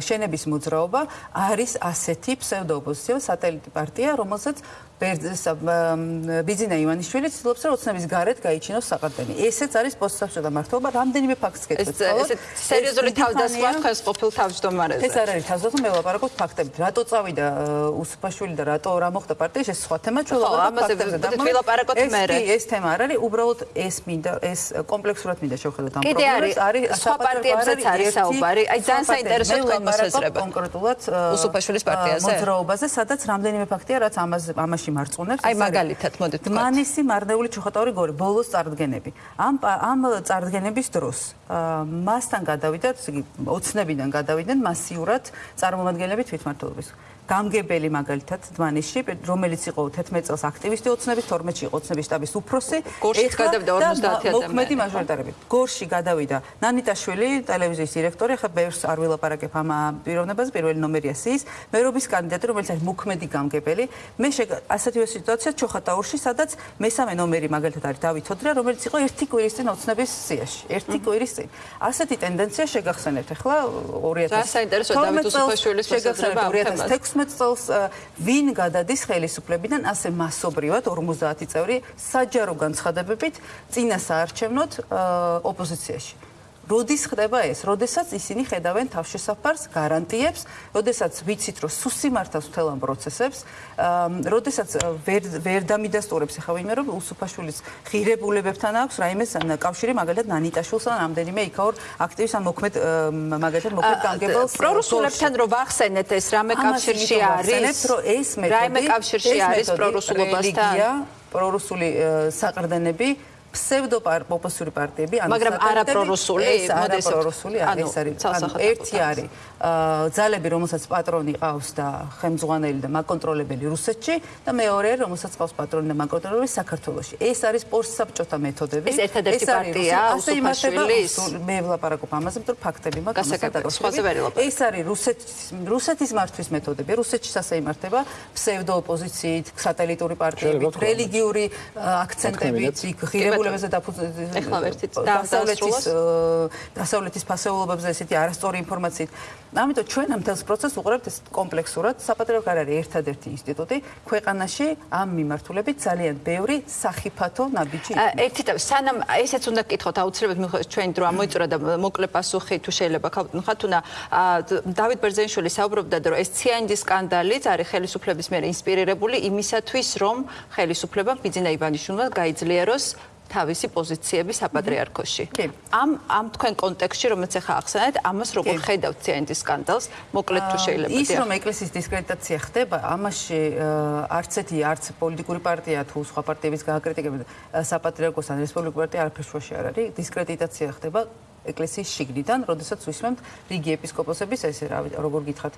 შენების მოძრაობა არის ასეთი ფსევდოოპოზიციო სატელიტი პარტია, რომელსაც ბიზინა ივანიშვილი ცდილობს რომ ოცნების გარეთ გაიჩინოს საყრდენი. ესეც არის პოსტსაბჭოთა მართლობა, რამდენიმე ფაქტს გეტყვით. ეს სერიოზული თავდასხმა ხეს ყოფილ თავმჯდომარეზე. ეს არ არის თავდასხმა, მე ვაპარაკობ ფაქტებით. რატო წავიდა უსუფაშვილი და რატო რა მოხდა პარტიაში, ეს სხვა თემა ჩვენ ვაპარაკობთ ფაქტებზე. და ვილაპარაკოთ მერე. ეს ეს თემა არ არის, უბრალოდ ეს მინდა ეს კომპლექსურად მინდა შევხედოთ ამ პრობლემას. არის სხვა პარტიებზეც არის საუბარი. აი ძალიან საინტერესო თქვენ მოსაზრება. კონკრეტულად უსუფაშვილის პარტიაზე. მოძრაობაზე, სადაც რამდენიმე ფაქტია, რაც ამას ამაში მარწუნებს. აი მაგალითად მოდით თქვა. მანისი მარნეული ჩოხატაური გორი, ბოლოს წარდგენები. ამ ამ წარდგენების დროს მასთან გადავიდა, ესე იგი, ოცნებიდან გადავიდნენ მასიურად წარმომადგენლები თვითმმართველობის. გამგებელი მაგალითად დმანიში რომელიც იყო 11 წელს აქტივისტი ოცნების 12-ში იყო ოცნების შტაბის უფროსი. გორში გადავიდა 50 ადამიანი მოქმედი მაჟორიტარები გორში გადავიდა ნანიტაშვილი ტელევიზიის დირექტორი ხა ბევრს არ ვილაპარაკებ ამ პიროვნებაზე პირველი ნომერია სის მერობის კანდიდატი რომელიც არის მოქმედი გამგებელი. მე ასეთივე სიტუაცია ჩოხატაურში სადაც მესამე ნომერი მაგალითად არის დავით თოდრა რომელიც იყო ერთი კვირის წინ ოცნების სიაში. ერთი კვირის წინ. ასეთი ტენდენცია შეგახსენებთ ახლა 2000 რა საინტერესო დავით უსუფაშვილის მოსაზრება ამ თემაზე 16 წელს ვინ გადადის ხელისუფლებიდან ასე მასობრივად 50 წევრი საჯარო განცხადებებით წინა საარჩევნოდ ოპოზიციაში. როდის ხდება ეს? როდესაც ისინი ხედავენ თავშესაფარს, გარანტიებს, როდესაც ვიცით, რომ სუსი მართავს მთელ ამ პროცესებს, როდესაც ვერ ვერ დამიდასტურებს ახლა ვინმე რომ უსუფაშვილის ღირებულებებთან აქვს რაიმე კავშირი მაგალითად ნანიტაშვილს ან ამდენიმე იქაურ აქტივის ან მოქმედ მაგალითად მოქმედ განგებელს პრორუსულებთან რო ვახსენეთ ეს რამე კავშირში არის რომ ეს მეთოდი რაიმე კავშირში არის პრორუსულობასთან პრორუსული საყრდენები ფსევდოპოპოსური პარტიები ან მაგრამ არა პრორუსული მოდის პრორუსული ეს არის ერთი არის ძალები რომელსაც პატრონი ყავს და ხელმძღვანელი და მაკონტროლებელი რუსეთში და მეორე რომელსაც ყავს პატრონი და მაკონტროლებელი საქართველოში. ეს არის პოსტსაბჭოთა მეთოდები. ეს ერთადერთი პარტია უსუფაშვილის მე ვლაპარაკობ ამაზე მეტყვი ფაქტები მაქვს ეს არის რუსეთის რუსეთის მართვის მეთოდები. რუსეთში ასე იმართება ფსევდოოპოზიციით სატელიტური პარტიებით რელიგიური აქცენტებით ღირებულებით ფასეულებებზე დასავლეთის დასავლეთის ფასეულობებზე ესეთი არასწორი ინფორმაციით. ამიტომ ჩვენ ამ თელს პროცესს უყურებთ ეს კომპლექსურად. საპატრიარქო არ არის ერთადერთი ინსტიტუტი ქვეყანაში ამ მიმართულებით ძალიან ბევრი სახიფათო ნაბიჯი. ერთი და სანამ ესეც უნდა გკითხოთ აუცილებლად მიხვდეთ ჩვენი დრო ამოიწურა და მოკლე პასუხი თუ შეიძლება ხათუნა დავით ბერძენიშვილი საუბრობდა რომ ეს ციანდის სკანდალიც არის ხელისუფლების მიერ ინსპირირებული იმისათვის რომ ხელისუფლებამ ბიძინა ივანიშვილმა გაიძლიეროს თავისი პოზიციები საპატრიარქოში. ამ ამ თქვენ კონტექსტში რომელიც ახლა ახსენეთ, ამას როგორ ხედავთ ციანდის სკანდალს? მოკლედ თუ შეიძლება. ის რომ ეკლესიის დისკრედიტაცია ხდება, ამაში არც ერთი არც პოლიტიკური პარტია თუ სხვა პარტიების გააკრიტიკებენ საპატრიარქოს ან რესპუბლიკურ პარტია არაფერს შუაში არ არის. დისკრედიტაცია ხდება ეკლესიის შიგნიდან, როდესაც ვისმენთ რიგი ეპისკოპოსების, ესე როგორ გითხრათ,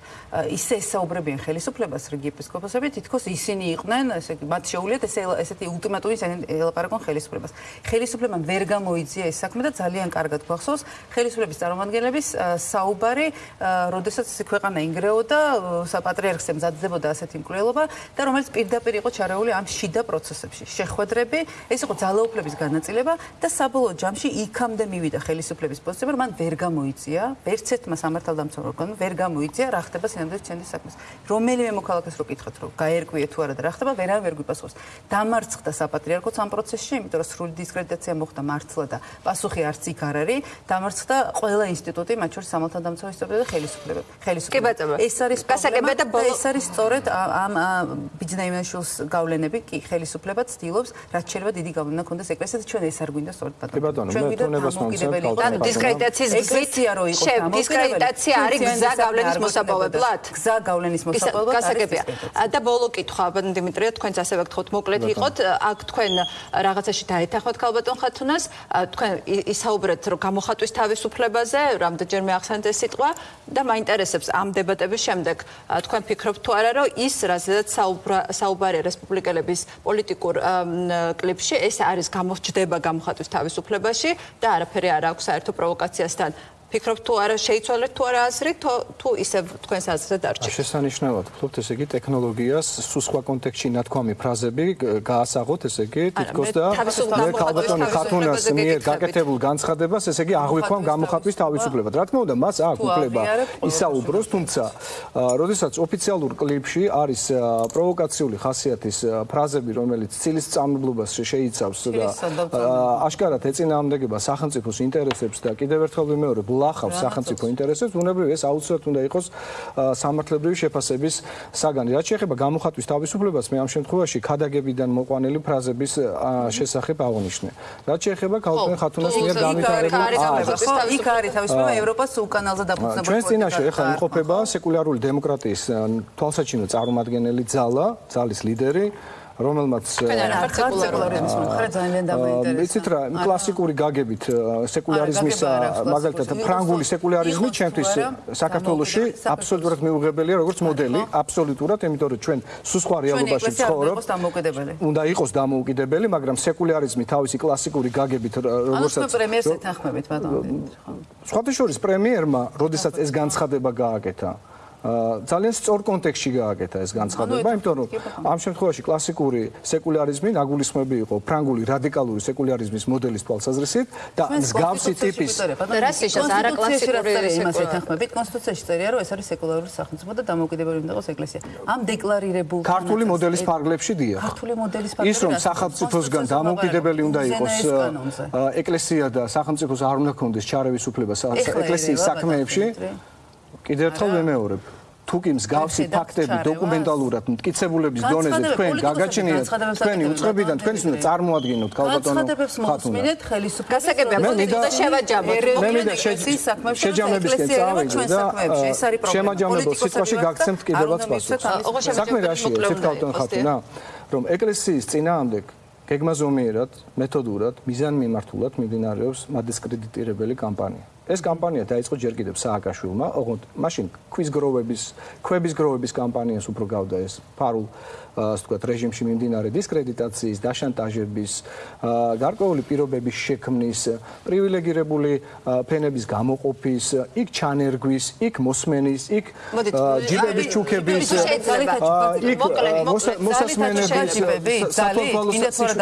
ისე ესაუბრებიან ხელისუფლებას რიგი ეპისკოპოსები, თითქოს ისინი იყვნენ, ესე იგი, მათ შეუულიათ ესე ესეთი ულტიმატუმი ელაპარაკონ ხელისუფლებას. ხელისუფლებამ ვერ გამოიძია ეს საქმე და ძალიან კარგად გვახსოვს ხელისუფლების წარმომადგენლების საუბარი, როდესაც ეს ქვეყანა ინგრეოდა, საპატრიარქს ემზადებოდა ასეთი მკვლელობა და რომელიც პირდაპირ იყო ჩარეული ამ შიდა პროცესებში. შეხვედრები, ეს იყო ძალაუფლების განაწილება და საბოლოო ჯამში იქამდე მივიდა ხელისუფლების ხელისუფლების პოზიციები, რომ მან ვერ გამოიწია, ვერც ერთმა სამართალდამცავ ორგანომ ვერ გამოიწია რა ხდება სინამდვილეს ჩენდის საქმეს. რომელიმე მოქალაქეს რო კითხოთ, რომ გაერკვია თუ არა და რა ხდება, ვერა ვერ გვიპასუხოს. დამარცხდა საპატრიარქოც ამ პროცესში, იმიტომ რომ სრული დისკრედიტაცია მოხდა მართლა და პასუხი არც იქ არ არის. დამარცხდა ყველა ინსტიტუტი, მათ შორის სამართალდამცავ ინსტიტუტი და ხელისუფლება. ხელისუფლება. ეს არის გასაგებია და ეს არის სწორედ ამ ბიძნაიმაშვილს გავლენები კი ხელისუფლება ცდილობს, რაც შეიძლება დიდი გავლენა ქონდეს ეკლესიაზე, ჩვენ ეს არ გვინდა სწორედ ბატონო. ჩვენ გვინდა დამოკიდებელი ანუ დისკრედიტაციის გზით რო იყო დისკრედიტაცია არის გზა გავლენის მოსაპოვებლად. გზა გავლენის მოსაპოვებლად გასაგებია. და ბოლო კითხვა დიმიტრია თქვენც ასევე გთხოვთ მოკლედ იყოთ. აქ თქვენ რაღაცაში დაეთანხმოთ ქალბატონ ხათუნას. თქვენ ისაუბრეთ რომ გამოხატვის თავისუფლებაზე რამდენჯერმე ახსენეთ ეს სიტყვა და მაინტერესებს ამ დებატების შემდეგ. თქვენ ფიქრობთ თუ არა რომ ის რაზედაც საუბარია რესპუბლიკელების პოლიტიკურ კლიპში ეს არის გამოჩდება გამოხატვის თავისუფლებაში და არაფერი არ აქვს საერთო პროვოკაციასთან ფიქრობ თუ არა შეიცვალეთ თუ არა აზრი თუ ისე თქვენს აზრზე დარჩით შესანიშნავად ვფიქრობთ ესე იგი ტექნოლოგიას სულ სხვა კონტექსტში ნათქვამი ფრაზები გაასაღოთ ესე იგი თითქოს და მე ქალბატონი ხათუნას მიერ გაკეთებულ განცხადებას ესე იგი აღვიქვამ გამოხატვის თავისუფლებად რა თქმა უნდა მას აქვს უფლება ისაუბროს თუმცა როდესაც ოფიციალურ კლიპში არის პროვოკაციული ხასიათის ფრაზები რომელიც ცილის წამებლობას შეიცავს და აშკარად ეწინააღმდეგება სახელმწიფოს ინტერესებს და კიდევ ერთხელ ვიმეორებ ლახავს სახელმწიფო ინტერესებს, უნებრივ ეს აუცილებლად უნდა იყოს სამართლებრივი შეფასების საგანი. რაც შეეხება გამოხატვის თავისუფლებას, მე ამ შემთხვევაში ქადაგებიდან მოყვანილი ფრაზების შესახებ აღნიშნე. რაც შეეხება ქალბატონ ხათუნას მიერ განვითარებულ იქ არის თავისუფლება ევროპას უკანალზე დაფუძნებული. ჩვენ წინაშე ეხლა იმყოფება სეკულარული დემოკრატიის თვალსაჩინო წარმომადგენელი ძალა, ძალის ლიდერი რომელმაც სეკულარიზმის მომხრე ძალიან დამაინტერესა. ვიცით რა, კლასიკური გაგებით სეკულარიზმის მაგალითად ფრანგული სეკულარიზმი ჩემთვის საქართველოში აბსოლუტურად მიუღებელია როგორც მოდელი, აბსოლუტურად, იმიტომ რომ ჩვენ სულ სხვა რეალობაში ცხოვრობთ. უნდა იყოს დამოუკიდებელი, მაგრამ სეკულარიზმი თავისი კლასიკური გაგებით როგორცაც ანუ პრემიერს ეთანხმებით ბატონო. სხვათა შორის პრემიერმა, როდესაც ეს განცხადება გააკეთა, ძალიან სწორ კონტექსტში გააკეთა ეს განცხადება, იმიტომ რომ ამ შემთხვევაში კლასიკური სეკულარიზმი ნაგულისხმები იყო ფრანგული რადიკალური სეკულარიზმის მოდელის თვალსაზრისით და მსგავსი ტიპის რასიშას არა კლასიკური იმას ეთანხმებით კონსტიტუციაში წერია რომ ეს არის სეკულარული სახელმწიფო და დამოუკიდებელი უნდა იყოს ეკლესია. ამ დეკლარირებულ ქართული მოდელის პარგლებში დია. ქართული მოდელის პარგლებში ის რომ სახელმწიფოსგან დამოუკიდებელი უნდა იყოს ეკლესია და სახელმწიფოს არ უნდა ქონდეს ჩარევის უფლება ეკლესიის საქმეებში კიდევ ერთხელ ვემეორებ. თუ კი მსგავსი ფაქტები დოკუმენტალურად მტკიცებულების დონეზე თქვენ გაგაჩნიათ თქვენი უწყებიდან თქვენ უნდა წარმოადგენოთ ქალბატონო ხათუნეთ ხელისუფლებას გასაგებია მოდი შევაჯამოთ. მე მინდა შეჯამებისკენ წავიდე და ეს არის პრობლემა. შემაჯამებო სიტყვაში გაგცემთ კიდევაც პასუხს საქმე რაშია ქალბატონო ხათუნა რომ ეკლესიის წინააღმდეგ გეგმაზომიერად მეთოდურად მიზანმიმართულად მიმდინარეობს მადისკრედიტირებელი კამპანია ეს კამპანია დაიწყო ჯერ კიდევ სააკაშვილმა, ოღონდ მაშინ ქვის გროვების, ქვების გროვების კამპანიას უფრო გავდა ეს ფარულ ასე ვთქვათ, რეჟიმში მიმდინარე დისკრედიტაციის, დაშანტაჟების, გარკვეული პირობების შექმნის, პრივილეგირებული ფენების გამოყოფის, იქ ჩანერგვის, იქ მოსმენის, იქ ჯიბების ჩუქების, იქ მოსასმენების,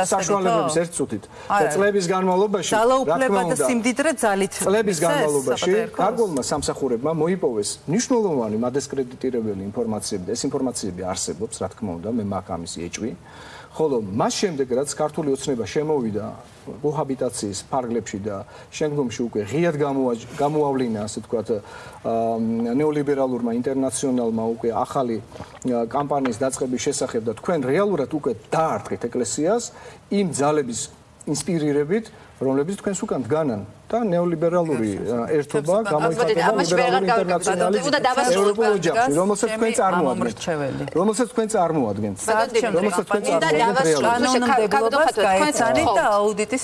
საშუალებების ერთ წუთით. წლების განმავლობაში, რა თქმა უნდა, სიმდიდრე ძალით წლების განმავლობაში გარკვეულმა სამსახურებმა მოიპოვეს მნიშვნელოვანი მადესკრედიტირებელი ინფორმაციები. და ეს ინფორმაციები არსებობს, რა თქმა უნდა, მე მაგ ამის ეჭვი. ხოლო მას შემდეგ რაც ქართული ოცნება შემოვიდა კოჰაბიტაციის ფარგლებში და შემდგომში უკვე ღიად გამოავლინა ასე თქვათ ნეოლიბერალურმა ინტერნაციონალმა უკვე ახალი კამპანიის დაწყების შესახებ და თქვენ რეალურად უკვე დაარტყით ეკლესიას იმ ძალების ინსპირირებით რომლებიც თქვენს უკან დგანან და ნეოლიბერალური ერთობა გამოიხატება ლიბერალური ინტერნაციონალის ევროპულ ოჯახში, რომელსაც თქვენ წარმოადგენთ. რომელსაც თქვენ წარმოადგენთ. რომელსაც თქვენ წარმოადგენთ. გაეცანით და აუდიტის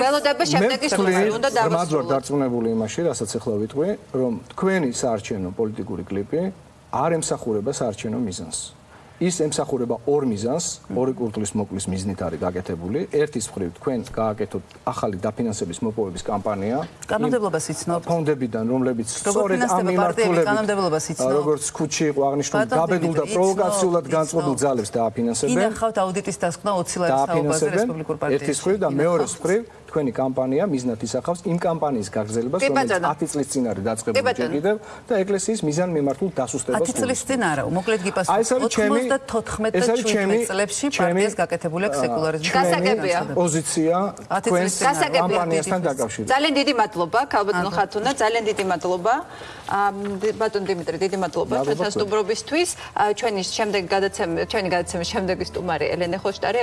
ველოდები შემდეგი სტუმარი უნდა დავასრულოთ. მაგრამ დარწმუნებული იმაში, რასაც ახლა ვიტყვი, რომ თქვენი საარჩევნო პოლიტიკური კლიპი არ ემსახურება საარჩევნო მიზანს. ის ემსახურება ორ მიზანს, ორი კულტურის მოკლის მიზნით არის გაკეთებული. ერთის მხრივ თქვენ გააკეთოთ ახალი დაფინანსების მოპოვების კამპანია. კანონმდებლობას იცნობთ? ფონდებიდან, რომლებიც სწორედ ამ მიმართულებით კანონმდებლობას იცნობთ? როგორც ქუჩი იყო აღნიშნული, გაბედულ და პროვოკაციულად განწყობილ ძალებს დააფინანსებენ. ინახავთ აუდიტის დასკვნა 20 ლარის საუბარზე რესპუბლიკურ პარტიაში. ერთის მხრივ და მეორეს მხრივ თქვენი კამპანია მიზნად ისახავს იმ კამპანიის გაგრძელებას, რომელიც 10 წლის წინ არის დაწყებული ჯერ კიდევ და ეკლესიის მიზან მიმართულ დასუსტებას. 10 წლის წინ არა, მოკლედ გიპასუხოთ. 94 და 17 წლებში პარტიას გაკეთებული აქვს სეკულარიზმის გასაგებია. პოზიცია თქვენს კამპანიასთან დაკავშირებით. ძალიან დიდი მადლობა, ქალბატონ ხათუნა, ძალიან დიდი მადლობა. ბატონ დიმიტრი, დიდი მადლობა ჩვენთან სტუმრობისთვის. ჩვენი შემდეგი გადაცემა, ჩვენი გადაცემის შემდეგი სტუმარი ელენე ხოშტარი,